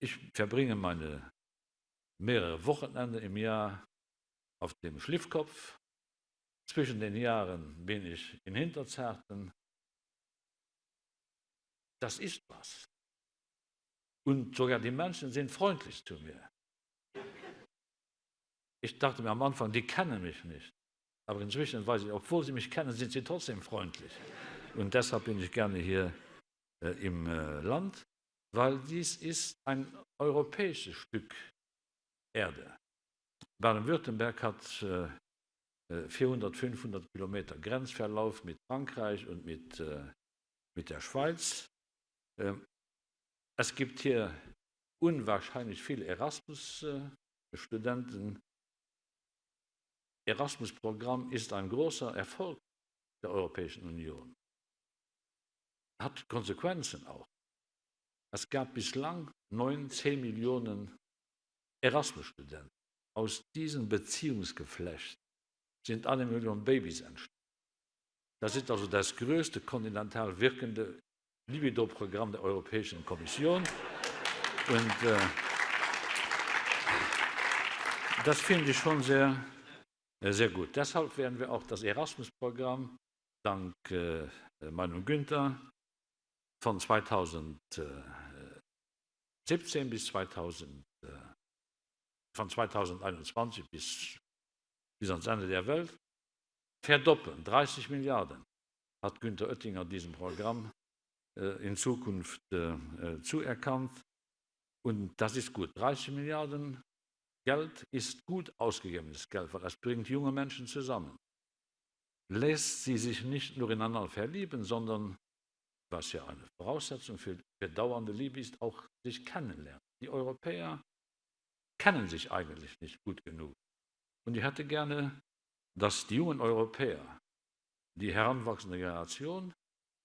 Ich verbringe meine mehrere Wochenende im Jahr auf dem Schliffkopf. Zwischen den Jahren bin ich in Hinterzerten. Das ist was. Und sogar die Menschen sind freundlich zu mir. Ich dachte mir am Anfang, die kennen mich nicht. Aber inzwischen weiß ich, obwohl sie mich kennen, sind sie trotzdem freundlich. Und deshalb bin ich gerne hier äh, im äh, Land, weil dies ist ein europäisches Stück Erde. Baden-Württemberg hat äh, 400, 500 Kilometer Grenzverlauf mit Frankreich und mit, äh, mit der Schweiz. Ähm, es gibt hier unwahrscheinlich viele Erasmus-Studenten. Erasmus-Programm ist ein großer Erfolg der Europäischen Union. Hat Konsequenzen auch. Es gab bislang 9, 10 Millionen Erasmus-Studenten. Aus diesem Beziehungsgeflecht sind eine Million Babys entstanden. Das ist also das größte kontinental wirkende Libido-Programm der Europäischen Kommission. Und äh, das finde ich schon sehr, sehr gut. Deshalb werden wir auch das Erasmus-Programm dank äh, Günther von 2017 bis 2000, äh, von 2021 bis bis ans Ende der Welt, verdoppeln. 30 Milliarden hat Günter Oettinger diesem Programm äh, in Zukunft äh, äh zuerkannt. Und das ist gut. 30 Milliarden Geld ist gut ausgegebenes Geld, weil das bringt junge Menschen zusammen. Lässt sie sich nicht nur ineinander verlieben, sondern, was ja eine Voraussetzung für, für dauernde Liebe ist, auch sich kennenlernen. Die Europäer kennen sich eigentlich nicht gut genug. Und ich hätte gerne, dass die jungen Europäer, die heranwachsende Generation,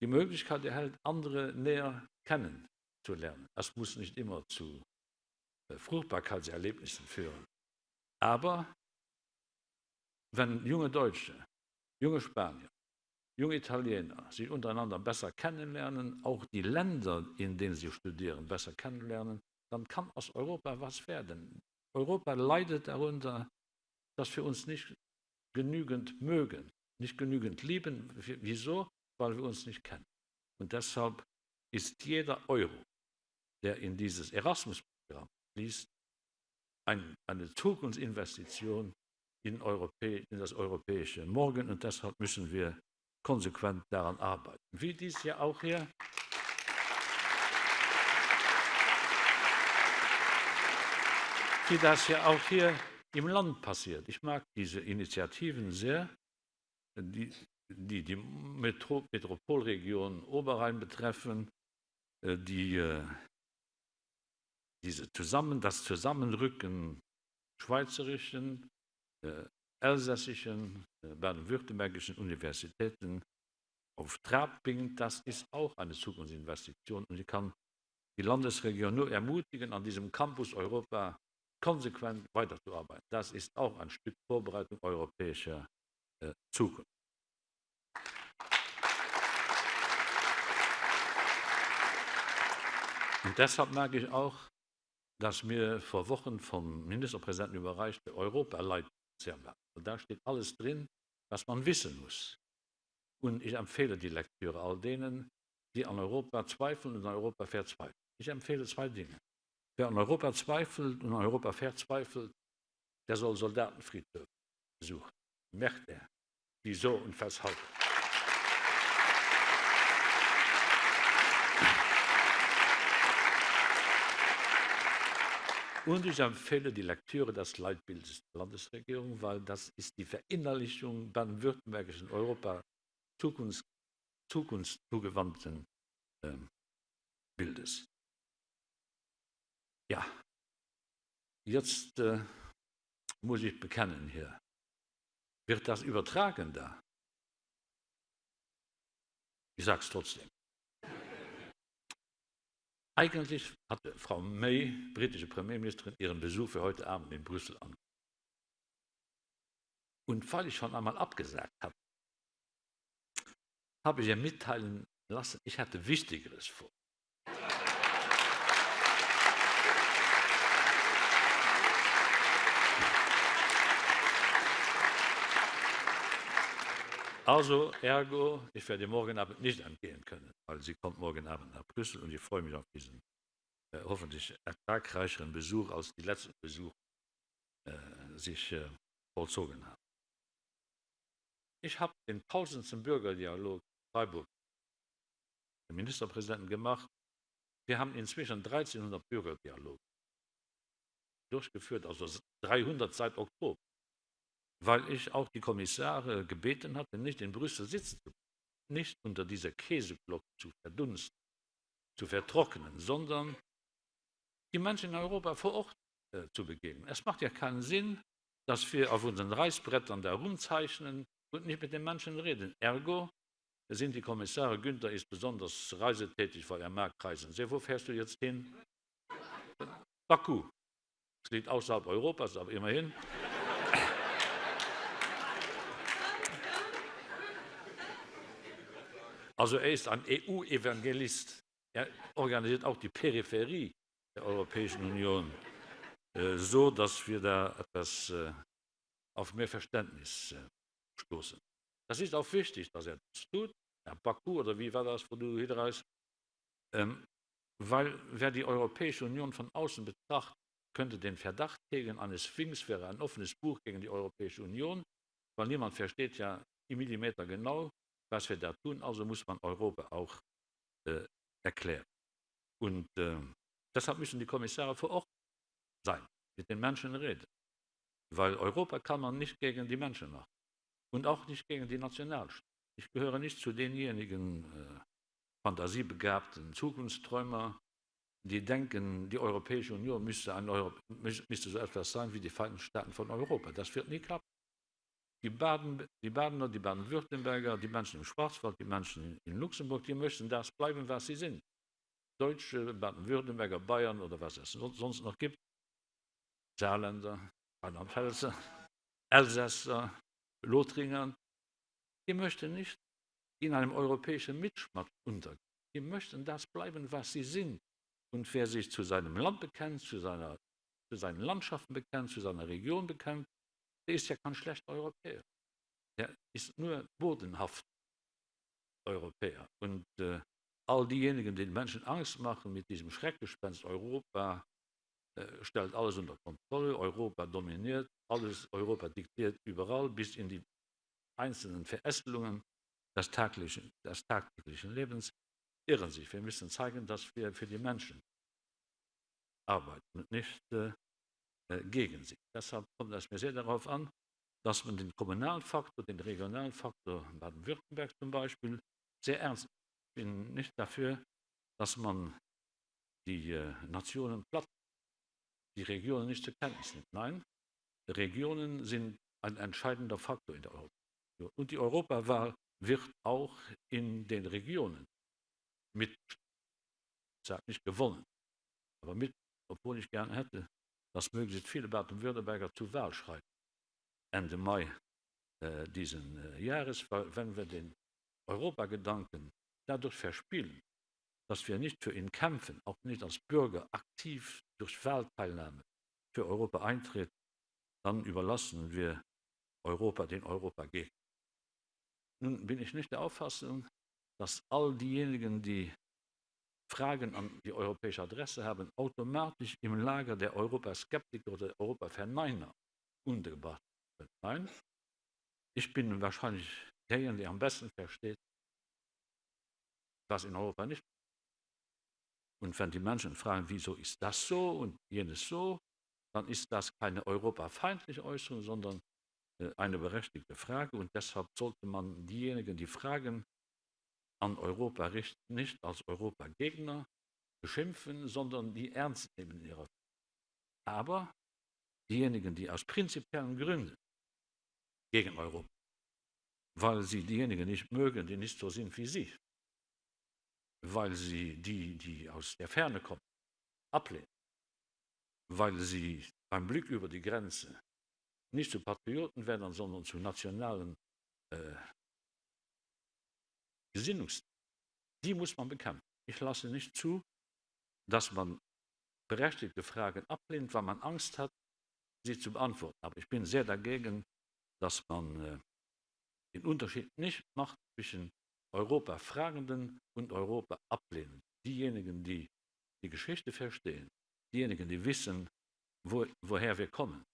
die Möglichkeit erhält, andere näher kennenzulernen. Das muss nicht immer zu Fruchtbarkeitserlebnissen führen. Aber wenn junge Deutsche, junge Spanier, junge Italiener sich untereinander besser kennenlernen, auch die Länder, in denen sie studieren, besser kennenlernen, dann kann aus Europa was werden. Europa leidet darunter, dass wir uns nicht genügend mögen, nicht genügend lieben. Wieso? Weil wir uns nicht kennen. Und deshalb ist jeder Euro, der in dieses Erasmus-Programm fließt, ein, eine Zukunftsinvestition in, Europä in das europäische Morgen. Und deshalb müssen wir konsequent daran arbeiten. Wie dies ja auch hier wie das ja auch hier im Land passiert. Ich mag diese Initiativen sehr, die die, die Metro Metropolregion Oberrhein betreffen, äh, die äh, diese zusammen, das Zusammenrücken schweizerischen, äh, elsässischen, baden-württembergischen Universitäten auf Trab bringt, das ist auch eine Zukunftsinvestition. Und ich kann die Landesregierung nur ermutigen, an diesem Campus Europa konsequent weiterzuarbeiten. Das ist auch ein Stück Vorbereitung europäischer äh, Zukunft. Und deshalb merke ich auch, dass mir vor Wochen vom Ministerpräsidenten überreichte merkt. Da steht alles drin, was man wissen muss. Und ich empfehle die Lektüre all denen, die an Europa zweifeln und an Europa verzweifeln. Ich empfehle zwei Dinge. Wer an Europa zweifelt und an Europa verzweifelt, der soll Soldatenfriedhöfe besuchen. Merkt er, wieso und weshalb. Und ich empfehle die Lektüre des Leitbildes der Landesregierung, weil das ist die Verinnerlichung baden-württembergischen Europa Zukunft, zukunftszugewandten äh, Bildes. Ja, jetzt äh, muss ich bekennen hier. Wird das übertragen da? Ich sage es trotzdem. Eigentlich hatte Frau May, britische Premierministerin, ihren Besuch für heute Abend in Brüssel an. Und weil ich schon einmal abgesagt habe, habe ich ihr mitteilen lassen, ich hatte Wichtigeres vor. Also, ergo, ich werde morgen Abend nicht angehen können, weil sie kommt morgen Abend nach Brüssel und ich freue mich auf diesen äh, hoffentlich ertragreicheren Besuch, als die letzten Besuche äh, sich äh, vollzogen haben. Ich habe den tausendsten Bürgerdialog Freiburg dem Ministerpräsidenten gemacht. Wir haben inzwischen 1300 Bürgerdialoge durchgeführt, also 300 seit Oktober. Weil ich auch die Kommissare gebeten hatte, nicht in Brüssel sitzen zu nicht unter dieser Käseglocke zu verdunsten, zu vertrocknen, sondern die Menschen in Europa vor Ort äh, zu begegnen. Es macht ja keinen Sinn, dass wir auf unseren Reißbrettern da rumzeichnen und nicht mit den Menschen reden. Ergo sind die Kommissare, Günther ist besonders reisetätig, weil er mag reisen. Sehr, wo fährst du jetzt hin? Baku. Es liegt außerhalb Europas, aber immerhin. Also er ist ein EU-Evangelist. Er organisiert auch die Peripherie der Europäischen Union, äh, so dass wir da etwas äh, auf mehr Verständnis äh, stoßen. Das ist auch wichtig, dass er das tut. Herr Baku, oder wie war das, wo du hier reist? Ähm, weil wer die Europäische Union von außen betrachtet, könnte den Verdacht hegen, eine Sphinx wäre ein offenes Buch gegen die Europäische Union, weil niemand versteht ja im Millimeter genau, was wir da tun. Also muss man Europa auch äh, erklären. Und äh, deshalb müssen die Kommissare vor Ort sein, mit den Menschen reden. Weil Europa kann man nicht gegen die Menschen machen und auch nicht gegen die Nationalstaaten. Ich gehöre nicht zu denjenigen äh, fantasiebegabten Zukunftsträumer, die denken, die Europäische Union müsste, Euro, müsste so etwas sein wie die Vereinigten Staaten von Europa. Das wird nie klappen. Die, Baden, die Badener, die Baden-Württemberger, die Menschen im Schwarzwald, die Menschen in Luxemburg, die möchten das bleiben, was sie sind. Deutsche, Baden-Württemberger, Bayern oder was es sonst noch gibt. Saarländer, Rheinland-Pfälzer, Elsässer, Lothringer, die möchten nicht in einem europäischen Mitschmack untergehen. Die möchten das bleiben, was sie sind. Und wer sich zu seinem Land bekennt, zu, seiner, zu seinen Landschaften bekennt, zu seiner Region bekennt, der ist ja kein schlechter Europäer. Der ist nur bodenhaft Europäer. Und äh, all diejenigen, die den Menschen Angst machen mit diesem Schreckgespenst Europa, äh, stellt alles unter Kontrolle, Europa dominiert, alles Europa diktiert überall, bis in die einzelnen Verästelungen des tagtäglichen, des tagtäglichen Lebens, irren sich. Wir müssen zeigen, dass wir für die Menschen arbeiten und nicht äh, gegen sie. Deshalb kommt es mir sehr darauf an, dass man den kommunalen Faktor, den regionalen Faktor Baden-Württemberg zum Beispiel sehr ernst nimmt. Ich bin nicht dafür, dass man die äh, Nationen platt, die Regionen nicht zur Kenntnis nimmt. Nein, Regionen sind ein entscheidender Faktor in der Union. Und die Europawahl wird auch in den Regionen mit, ich sage nicht gewonnen, aber mit, obwohl ich gerne hätte, dass möglichst viele Baden-Württemberger zur Wahl schreiten. Ende Mai äh, diesen äh, Jahres, wenn wir den Europagedanken dadurch verspielen, dass wir nicht für ihn kämpfen, auch nicht als Bürger aktiv durch Wahlteilnahme für Europa eintreten, dann überlassen wir Europa den Europagegner. Nun bin ich nicht der Auffassung, dass all diejenigen, die Fragen an die europäische Adresse haben, automatisch im Lager der Europaskeptiker oder Europaverneiner untergebracht. Nein, ich bin wahrscheinlich derjenige, der am besten versteht, was in Europa nicht. Und wenn die Menschen fragen, wieso ist das so und jenes so, dann ist das keine europafeindliche Äußerung, sondern äh, eine berechtigte Frage. Und deshalb sollte man diejenigen, die fragen, an Europa richten, nicht als Europagegner beschimpfen, sondern die ernst nehmen ihrer Aber diejenigen, die aus prinzipiellen Gründen gegen Europa, weil sie diejenigen nicht mögen, die nicht so sind wie sie, weil sie die, die aus der Ferne kommen, ablehnen, weil sie beim Blick über die Grenze nicht zu Patrioten werden, sondern zu nationalen äh, Gesinnungs, die muss man bekämpfen. Ich lasse nicht zu, dass man berechtigte Fragen ablehnt, weil man Angst hat, sie zu beantworten. Aber ich bin sehr dagegen, dass man äh, den Unterschied nicht macht zwischen Europa-Fragenden und Europa-Ablehnenden. Diejenigen, die die Geschichte verstehen, diejenigen, die wissen, wo, woher wir kommen,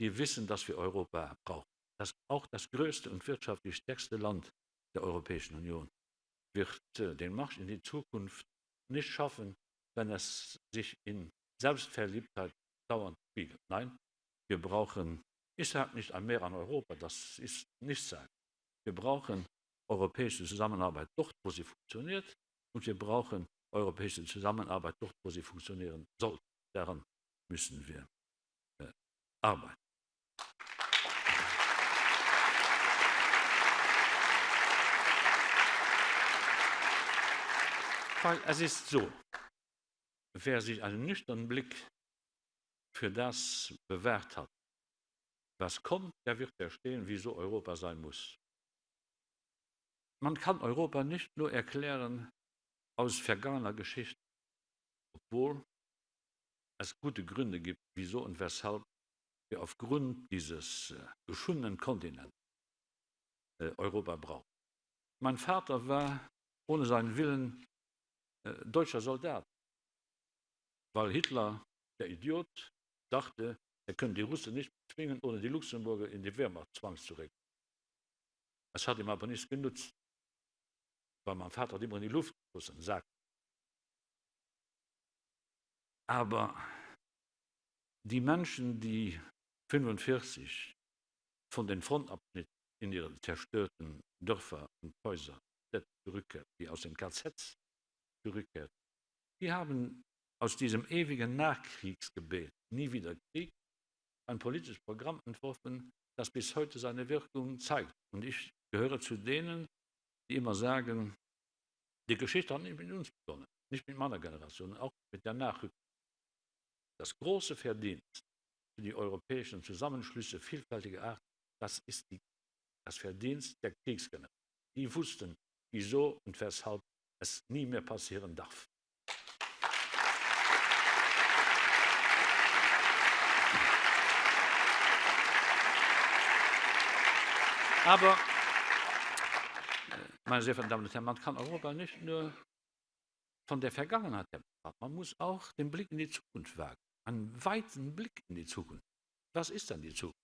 die wissen, dass wir Europa brauchen. Das auch das größte und wirtschaftlich stärkste Land der Europäischen Union wird äh, den Marsch in die Zukunft nicht schaffen, wenn es sich in Selbstverliebtheit dauernd spiegelt. Nein, wir brauchen Ich sage nicht ein Mehr an Europa, das ist nicht sagen. Wir brauchen europäische Zusammenarbeit dort, wo sie funktioniert, und wir brauchen europäische Zusammenarbeit dort, wo sie funktionieren soll. Daran müssen wir äh, arbeiten. Weil es ist so, wer sich einen nüchternen Blick für das bewährt hat, was kommt, der wird verstehen, wieso Europa sein muss. Man kann Europa nicht nur erklären aus vergangener Geschichte, obwohl es gute Gründe gibt, wieso und weshalb wir aufgrund dieses äh, geschundenen Kontinents äh, Europa brauchen. Mein Vater war ohne seinen Willen deutscher Soldat, weil Hitler, der Idiot, dachte, er könne die Russen nicht zwingen, ohne die Luxemburger in die Wehrmacht zwangszuregeln. Es hat ihm aber nichts genutzt, weil mein Vater hat immer in die Luft geschossen, sagt. Aber die Menschen, die 45 von den Frontabschnitten in ihre zerstörten Dörfer und Häuser zurückkehrt, die aus den KZs zurückkehrt, die haben aus diesem ewigen Nachkriegsgebet, nie wieder Krieg, ein politisches Programm entworfen, das bis heute seine Wirkung zeigt. Und ich gehöre zu denen, die immer sagen, die Geschichte hat nicht mit uns begonnen, nicht mit meiner Generation, auch mit der Nachrückung. Das große Verdienst für die europäischen Zusammenschlüsse vielfältiger Art, das ist die, das Verdienst der Kriegsgeneration. Die wussten, wieso und weshalb es nie mehr passieren darf. Aber, äh, meine sehr verehrten Damen und Herren, man kann Europa nicht nur von der Vergangenheit betrachten, man muss auch den Blick in die Zukunft wagen, einen weiten Blick in die Zukunft. Was ist dann die Zukunft?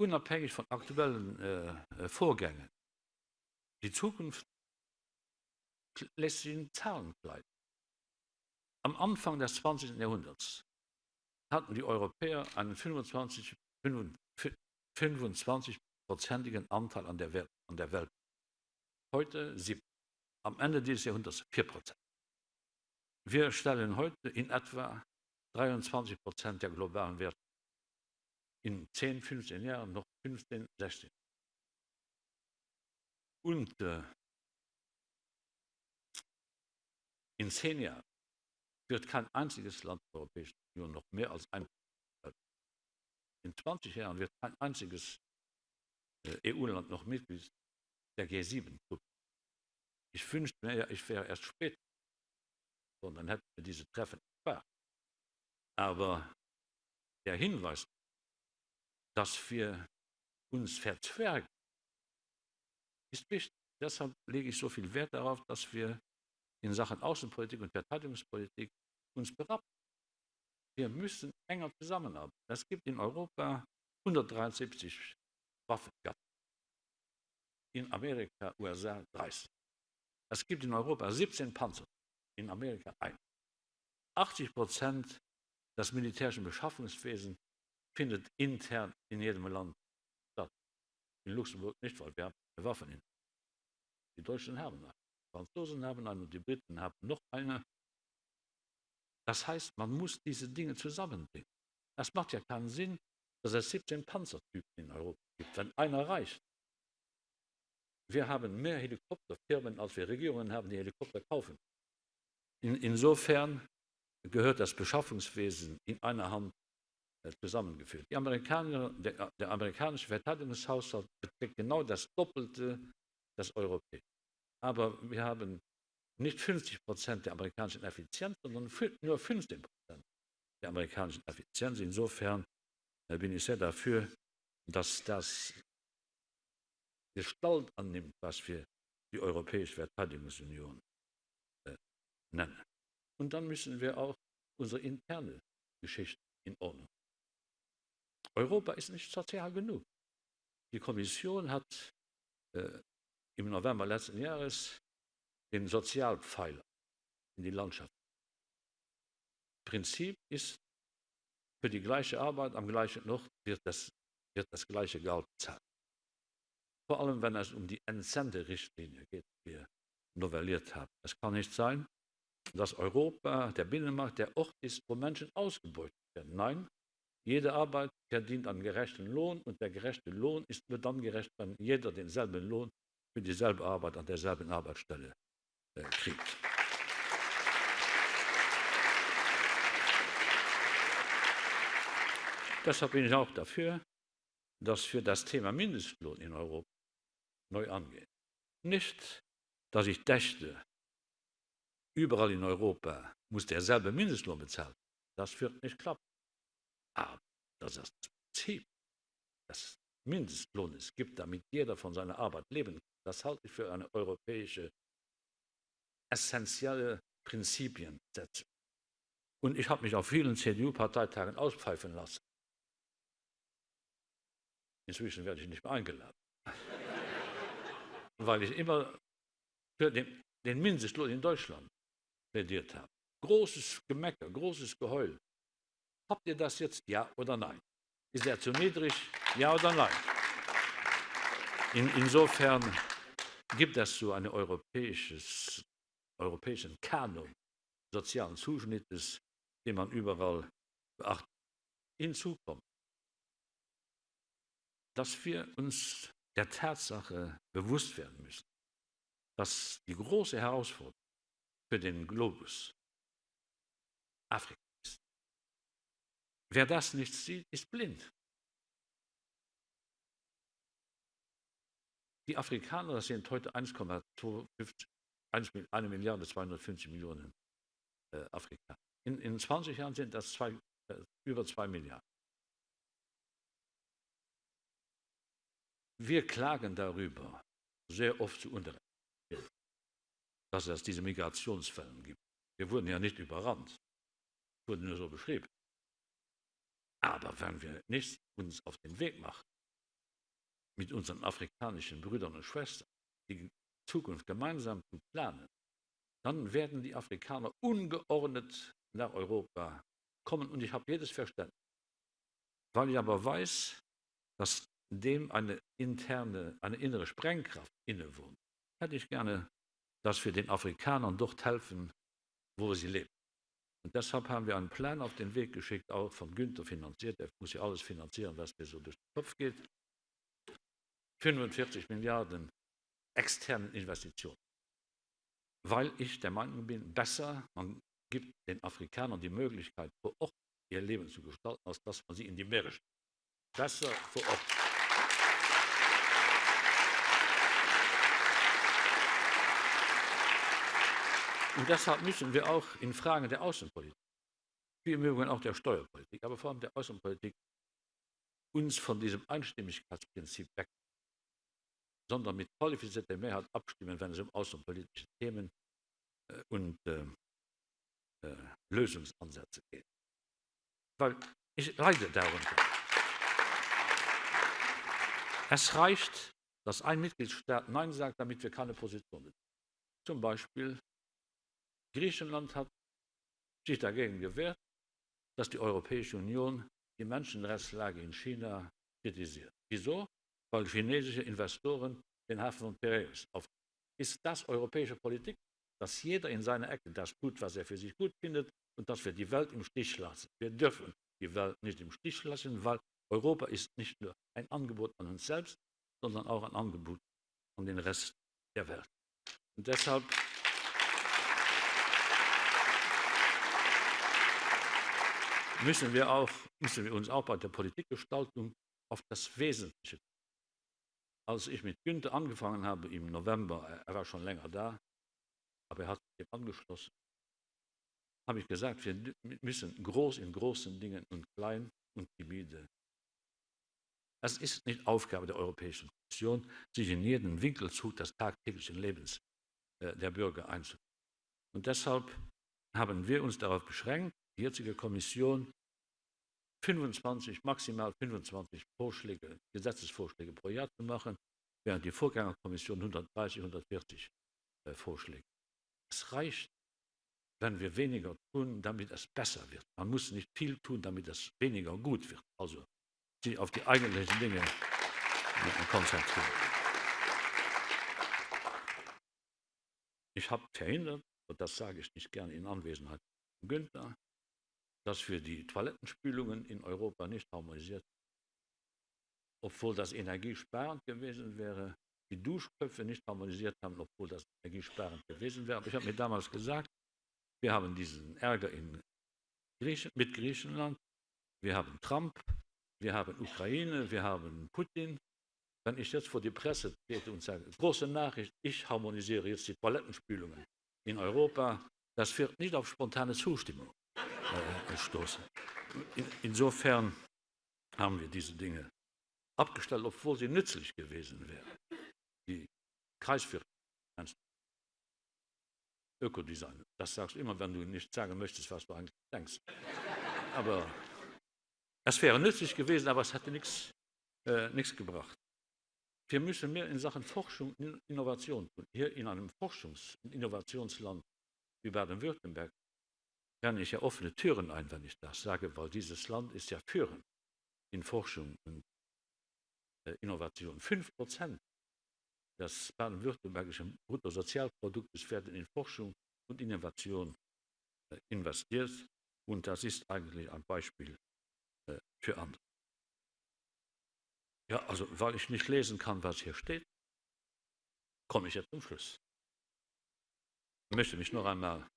Unabhängig von aktuellen äh, äh Vorgängen. Die Zukunft lässt sich in Zahlen kleiden. Am Anfang des 20. Jahrhunderts hatten die Europäer einen 25, 25 prozentigen Anteil an der, Welt, an der Welt. Heute sieben. Am Ende dieses Jahrhunderts vier Prozent. Wir stellen heute in etwa 23 Prozent der globalen Werte. In 10, 15 Jahren noch 15, 16. Und äh, in zehn Jahren wird kein einziges Land der Europäischen Union noch mehr als ein in 20 Jahren wird kein einziges äh, EU-Land noch Mitglied der G7-Gruppe. Ich wünschte mir, ich wäre erst spät, sondern hätten wir diese Treffen gespart. Aber der Hinweis, dass wir uns verzwergen, ist wichtig. Deshalb lege ich so viel Wert darauf, dass wir in Sachen Außenpolitik und Verteidigungspolitik uns berappen. Wir müssen enger zusammenarbeiten. Es gibt in Europa 173 Waffengatten. In Amerika, USA 30. Es gibt in Europa 17 Panzer, in Amerika ein. 80 Prozent des militärischen Beschaffungswesens findet intern in jedem Land statt. In Luxemburg nicht, weil wir haben Waffen in. Die Deutschen haben die Franzosen haben eine und die Briten haben noch eine. Das heißt, man muss diese Dinge zusammenbringen. Es macht ja keinen Sinn, dass es 17 Panzertypen in Europa gibt, wenn einer reicht. Wir haben mehr Helikopterfirmen, als wir Regierungen haben, die Helikopter kaufen. In, insofern gehört das Beschaffungswesen in einer Hand äh, zusammengeführt. Amerikaner, der, der amerikanische Verteidigungshaushalt beträgt genau das Doppelte des europäischen. Aber wir haben nicht 50 Prozent der amerikanischen Effizienz, sondern nur 15 Prozent der amerikanischen Effizienz. Insofern äh, bin ich sehr dafür, dass das Gestalt annimmt, was wir die Europäische Verteidigungsunion äh, nennen. Und dann müssen wir auch unsere interne Geschichte in Ordnung. Europa ist nicht sozial genug. Die Kommission hat äh, im November letzten Jahres den Sozialpfeiler in die Landschaft. Prinzip ist für die gleiche Arbeit am gleichen Ort wird das, wird das gleiche Geld bezahlt. Vor allem, wenn es um die Entsenderichtlinie geht, die wir novelliert haben. Es kann nicht sein, dass Europa, der Binnenmarkt, der Ort ist, wo Menschen ausgebeutet werden. Nein, jede Arbeit verdient einen gerechten Lohn und der gerechte Lohn ist nur dann gerecht, wenn jeder denselben Lohn für dieselbe Arbeit an derselben Arbeitsstelle äh, kriegt. Deshalb bin ich auch dafür, dass für das Thema Mindestlohn in Europa neu angehen. Nicht, dass ich dächte, überall in Europa muss derselbe Mindestlohn bezahlt. Das wird nicht klappen. Aber dass es das Prinzip des Mindestlohnes gibt, damit jeder von seiner Arbeit leben kann, das halte ich für eine europäische essentielle Prinzipiensetzung. Und ich habe mich auf vielen CDU-Parteitagen auspfeifen lassen. Inzwischen werde ich nicht mehr eingeladen. Weil ich immer für den, den Mindestlohn in Deutschland plädiert habe. Großes Gemecker, großes Geheul. Habt ihr das jetzt ja oder nein? Ist er zu niedrig? Ja oder nein? In, insofern gibt es so einen europäischen Kanon sozialen Zuschnittes, den man überall beachtet. Hinzu kommt, dass wir uns der Tatsache bewusst werden müssen, dass die große Herausforderung für den Globus Afrika ist. Wer das nicht sieht, ist blind. Die Afrikaner sind heute 1,25 1 Milliarde 250 Millionen äh, Afrikaner. In, in 20 Jahren sind das zwei, äh, über 2 Milliarden. Wir klagen darüber sehr oft zu Unrecht, dass es diese Migrationsfälle gibt. Wir wurden ja nicht überrannt, wurden nur so beschrieben. Aber wenn wir nicht uns auf den Weg machen, mit unseren afrikanischen Brüdern und Schwestern die Zukunft gemeinsam zu planen, dann werden die Afrikaner ungeordnet nach Europa kommen. Und ich habe jedes Verständnis. Weil ich aber weiß, dass dem eine interne, eine innere Sprengkraft innewohnt, hätte ich gerne, dass wir den Afrikanern dort helfen, wo sie leben. Und deshalb haben wir einen Plan auf den Weg geschickt, auch von Günther finanziert. Er muss ja alles finanzieren, was mir so durch den Kopf geht. 45 Milliarden externen Investitionen. Weil ich der Meinung bin, besser, man gibt den Afrikanern die Möglichkeit, vor Ort ihr Leben zu gestalten, als dass man sie in die Meere schickt. Besser vor Ort. Und deshalb müssen wir auch in Fragen der Außenpolitik, wie im Übrigen auch der Steuerpolitik, aber vor allem der Außenpolitik, uns von diesem Einstimmigkeitsprinzip weg, sondern mit qualifizierter Mehrheit abstimmen, wenn es um außenpolitische Themen äh, und äh, äh, Lösungsansätze geht. Weil ich leide darunter. Es reicht, dass ein Mitgliedstaat Nein sagt, damit wir keine Position beziehen. Zum Beispiel Griechenland hat sich dagegen gewehrt, dass die Europäische Union die Menschenrechtslage in China kritisiert. Wieso? Weil chinesische Investoren den Hafen von Piraeus auf. Ist das europäische Politik, dass jeder in seiner Ecke das tut, was er für sich gut findet und dass wir die Welt im Stich lassen? Wir dürfen die Welt nicht im Stich lassen, weil Europa ist nicht nur ein Angebot an uns selbst, sondern auch ein Angebot an den Rest der Welt. Und deshalb müssen wir, auch, müssen wir uns auch bei der Politikgestaltung auf das Wesentliche. Als ich mit Günther angefangen habe im November, er war schon länger da, aber er hat sich angeschlossen, habe ich gesagt, wir müssen groß in großen Dingen und klein und timide. Es ist nicht Aufgabe der Europäischen Kommission, sich in jeden Winkelzug des tagtäglichen Lebens äh, der Bürger einzubringen. Und deshalb haben wir uns darauf beschränkt, die jetzige Kommission 25, maximal 25 Vorschläge, Gesetzesvorschläge pro Jahr zu machen, während die Vorgängerkommission 130, 140 äh, Vorschläge. Es reicht, wenn wir weniger tun, damit es besser wird. Man muss nicht viel tun, damit es weniger gut wird. Also sich auf die eigentlichen Dinge konzentrieren. Ich habe verhindert, und das sage ich nicht gerne in Anwesenheit von Günther, dass wir die Toilettenspülungen in Europa nicht harmonisiert haben. Obwohl das energiesparend gewesen wäre, die Duschköpfe nicht harmonisiert haben, obwohl das energiesparend gewesen wäre. Aber ich habe mir damals gesagt, wir haben diesen Ärger in Griechen, mit Griechenland, wir haben Trump, wir haben Ukraine, wir haben Putin. Wenn ich jetzt vor die Presse trete und sage, große Nachricht, ich harmonisiere jetzt die Toilettenspülungen in Europa, das wird nicht auf spontane Zustimmung stoßen. In, insofern haben wir diese Dinge abgestellt, obwohl sie nützlich gewesen wären. Die Kreisviertel, Ökodesign, das sagst du immer, wenn du nicht sagen möchtest, was du eigentlich denkst. Aber es wäre nützlich gewesen, aber es hätte nichts, äh, nichts gebracht. Wir müssen mehr in Sachen Forschung und Innovation tun. Hier in einem Forschungs- und Innovationsland wie Baden-Württemberg renne ich ja offene Türen ein, wenn ich das sage, weil dieses Land ist ja führend in Forschung und äh, Innovation. Fünf Prozent des baden-württembergischen Bruttosozialproduktes werden in Forschung und Innovation äh, investiert. Und das ist eigentlich ein Beispiel äh, für andere. Ja, also weil ich nicht lesen kann, was hier steht, komme ich jetzt zum Schluss. Ich möchte mich noch einmal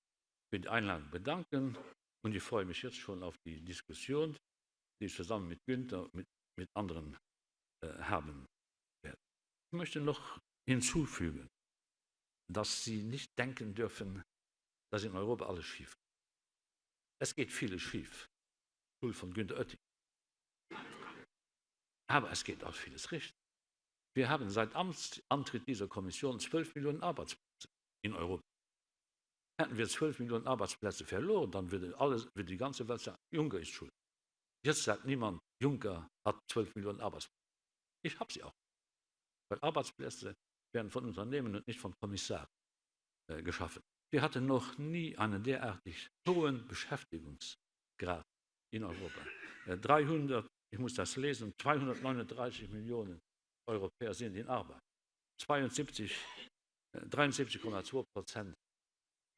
für die Einladung bedanken und ich freue mich jetzt schon auf die Diskussion, die ich zusammen mit Günther mit, mit anderen äh, haben werde. Ich möchte noch hinzufügen, dass Sie nicht denken dürfen, dass in Europa alles schief geht. Es geht vieles schief. Schuld von Günter Oetting. Aber es geht auch vieles richtig. Wir haben seit Amtsantritt dieser Kommission 12 Millionen Arbeitsplätze in Europa. Hätten wir 12 Millionen Arbeitsplätze verloren, dann würde, alles, würde die ganze Welt sagen, Juncker ist schuld. Jetzt sagt niemand, Juncker hat 12 Millionen Arbeitsplätze. Ich habe sie auch. Weil Arbeitsplätze werden von Unternehmen und nicht von Kommissaren äh, geschaffen. Wir hatten noch nie einen derartig hohen Beschäftigungsgrad in Europa. Äh, 300, ich muss das lesen, 239 Millionen Europäer sind in Arbeit. 72, äh, 73,2 Prozent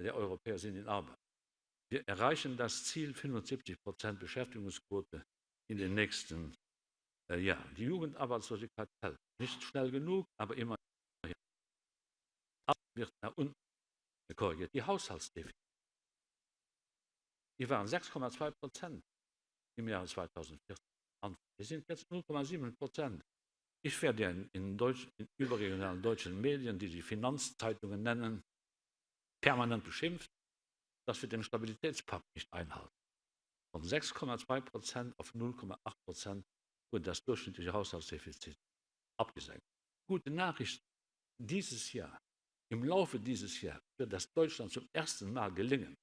der Europäer sind in Arbeit. Wir erreichen das Ziel 75 Prozent Beschäftigungsquote in den nächsten äh, Jahren. Die Jugendarbeitslosigkeit fällt. Nicht schnell genug, aber immer wird nach unten korrigiert. Die Haushaltsdefizite. Die waren 6,2 Prozent im Jahr 2014. Wir sind jetzt 0,7 Prozent. Ich werde in, in, Deutsch, in überregionalen deutschen Medien, die die Finanzzeitungen nennen, permanent beschimpft, dass wir den Stabilitätspakt nicht einhalten. Von 6,2 Prozent auf 0,8 Prozent wurde das durchschnittliche Haushaltsdefizit abgesenkt. Gute Nachricht, dieses Jahr, im Laufe dieses Jahres wird das Deutschland zum ersten Mal gelingen,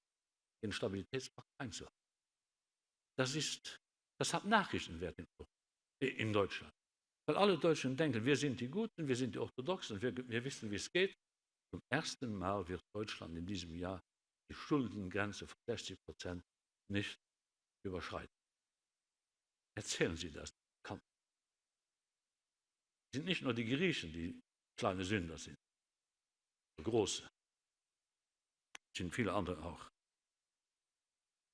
den Stabilitätspakt einzuhalten. Das, ist, das hat Nachrichtenwert in, in Deutschland. Weil alle Deutschen denken, wir sind die Guten, wir sind die Orthodoxen, wir, wir wissen, wie es geht. Zum ersten Mal wird Deutschland in diesem Jahr die Schuldengrenze von 60 Prozent nicht überschreiten. Erzählen Sie das. Es sind nicht nur die Griechen, die kleine Sünder sind, große. Es sind viele andere auch.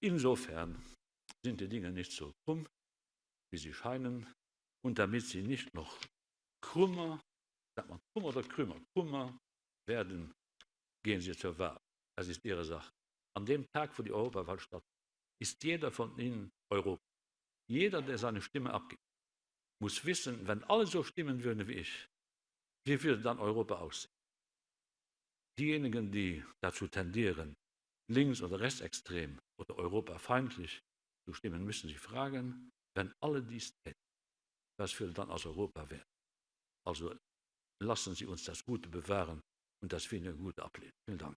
Insofern sind die Dinge nicht so krumm, wie sie scheinen. Und damit sie nicht noch krummer, sagt man krummer oder krümmer, krummer werden, gehen Sie zur Wahl. Das ist Ihre Sache. An dem Tag, wo die Europawahl stattfindet, ist jeder von Ihnen Europa. Jeder, der seine Stimme abgibt, muss wissen, wenn alle so stimmen würden wie ich, wie würde dann Europa aussehen? Diejenigen, die dazu tendieren, links- oder rechtsextrem oder europafeindlich zu stimmen, müssen sich fragen, wenn alle dies täten, was würde dann aus Europa werden? Also lassen Sie uns das Gute bewahren und das finde ich gut ablehnen. Vielen Dank.